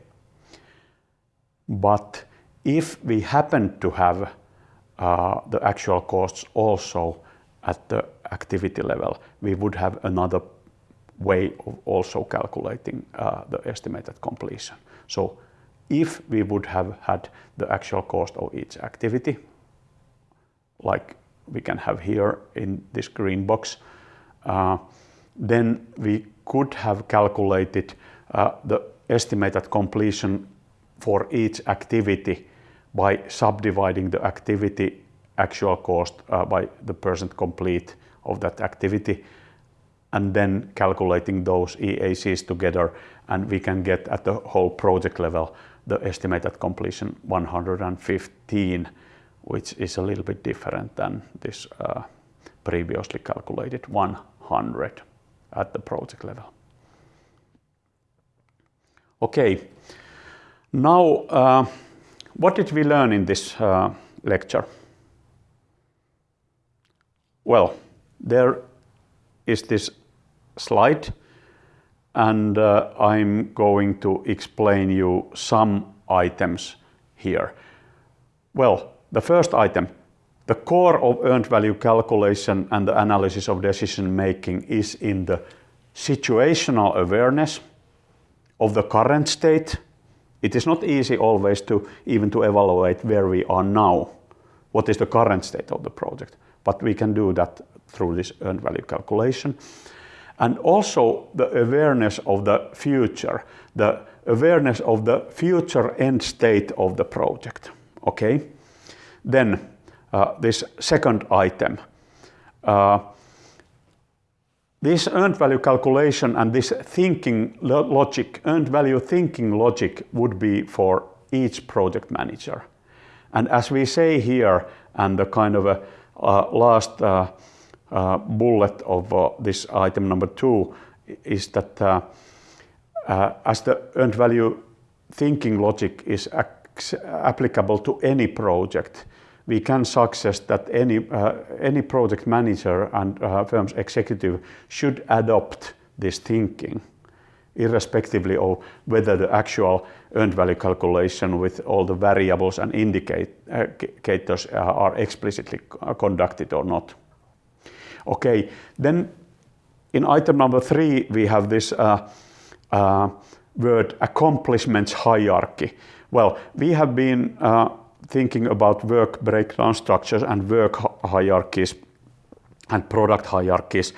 But if we happen to have uh, the actual costs also at the activity level, we would have another way of also calculating uh, the estimated completion. So if we would have had the actual cost of each activity, like we can have here in this green box, uh, then we could have calculated the estimated completion for each activity by subdividing the activity actual cost uh, by the percent complete of that activity and then calculating those EACs together and we can get at the whole project level the estimated completion 115 which is a little bit different than this uh, previously calculated 100 at the project level. Okay, now uh, what did we learn in this uh, lecture? Well, there is this slide and uh, I'm going to explain you some items here. Well, the first item, the core of earned value calculation and the analysis of decision making is in the situational awareness of the current state. It is not easy always to even to evaluate where we are now. What is the current state of the project? But we can do that through this earned value calculation. And also the awareness of the future, the awareness of the future end state of the project. Okay? Then uh, this second item. Uh, this earned value calculation and this thinking logic, earned value thinking logic would be for each project manager. And as we say here, and the kind of a uh, last uh, uh, bullet of uh, this item number two is that uh, uh, as the earned value thinking logic is applicable to any project, we can suggest that any, uh, any project manager and uh, firm's executive should adopt this thinking, irrespectively of whether the actual earned value calculation with all the variables and indicators uh, are explicitly conducted or not. Okay, then in item number three, we have this uh, uh, word accomplishments hierarchy. Well, we have been uh, thinking about work breakdown structures and work hierarchies and product hierarchies.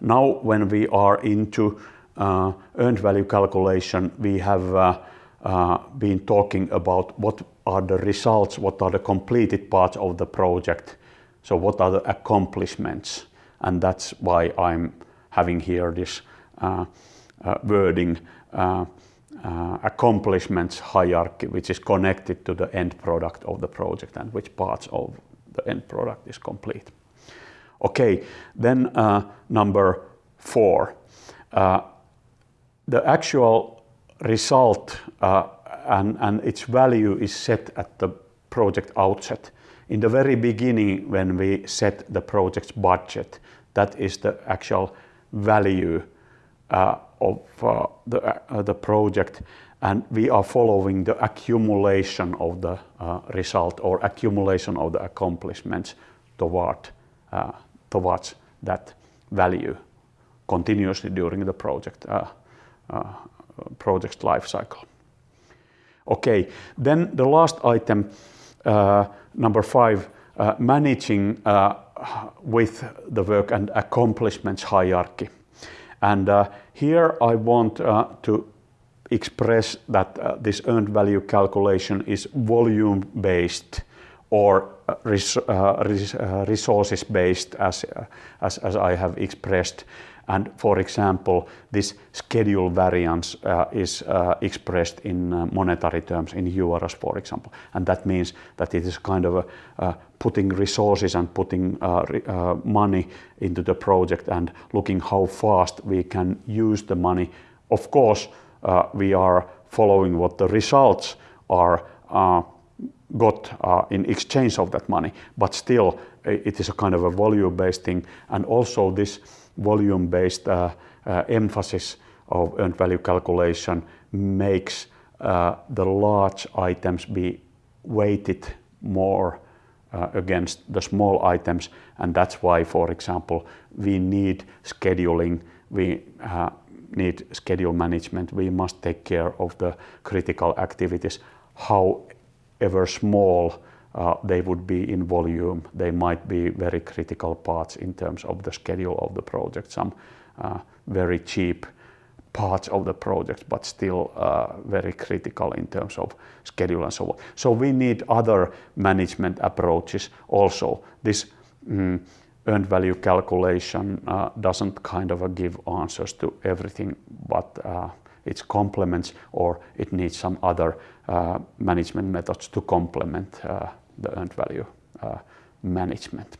Now, when we are into uh, earned value calculation, we have uh, uh, been talking about what are the results, what are the completed parts of the project. So what are the accomplishments? And that's why I'm having here this uh, uh, wording uh, accomplishments hierarchy, which is connected to the end product of the project and which parts of the end product is complete. Okay, then uh, number four. Uh, the actual result uh, and, and its value is set at the project outset. In the very beginning, when we set the project's budget, that is the actual value uh, of uh, the, uh, the project and we are following the accumulation of the uh, result or accumulation of the accomplishments toward, uh, towards that value continuously during the project uh, project life cycle. Okay, then the last item, number five, managing with the work and accomplishments hierarchy. And uh, here I want uh, to express that uh, this earned value calculation is volume based or res uh, res uh, resources based as, as, as I have expressed. And for example, this schedule variance uh, is uh, expressed in uh, monetary terms, in euros, for example. And that means that it is kind of a, putting resources and putting uh, uh, money into the project and looking how fast we can use the money. Of course, uh, we are following what the results are got in exchange of that money, but still it is a kind of a value-based thing. And also this volume-based uh, uh, emphasis of earned value calculation makes uh, the large items be weighted more against the small items. And that's why, for example, we need scheduling, we need schedule management. We must take care of the critical activities, however small they would be in volume. They might be very critical parts in terms of the schedule of the project, some uh, very cheap parts of the project, but still uh, very critical in terms of schedule and so on. So we need other management approaches also. This mm, earned value calculation uh, doesn't kind of give answers to everything, but uh, it complements or it needs some other uh, management methods to complement uh, the earned value uh, management.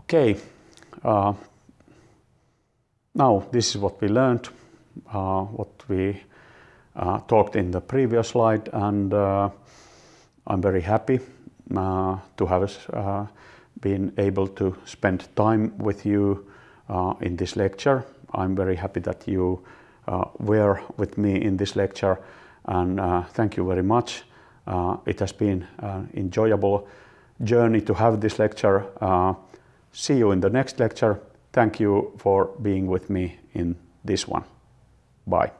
Okay, uh, now this is what we learned, uh, what we uh, talked in the previous slide, and uh, I'm very happy uh, to have been able to spend time with you in this lecture. I'm very happy that you were with me in this lecture, and thank you very much. Uh, it has been an enjoyable journey to have this lecture. Uh, see you in the next lecture. Thank you for being with me in this one. Bye.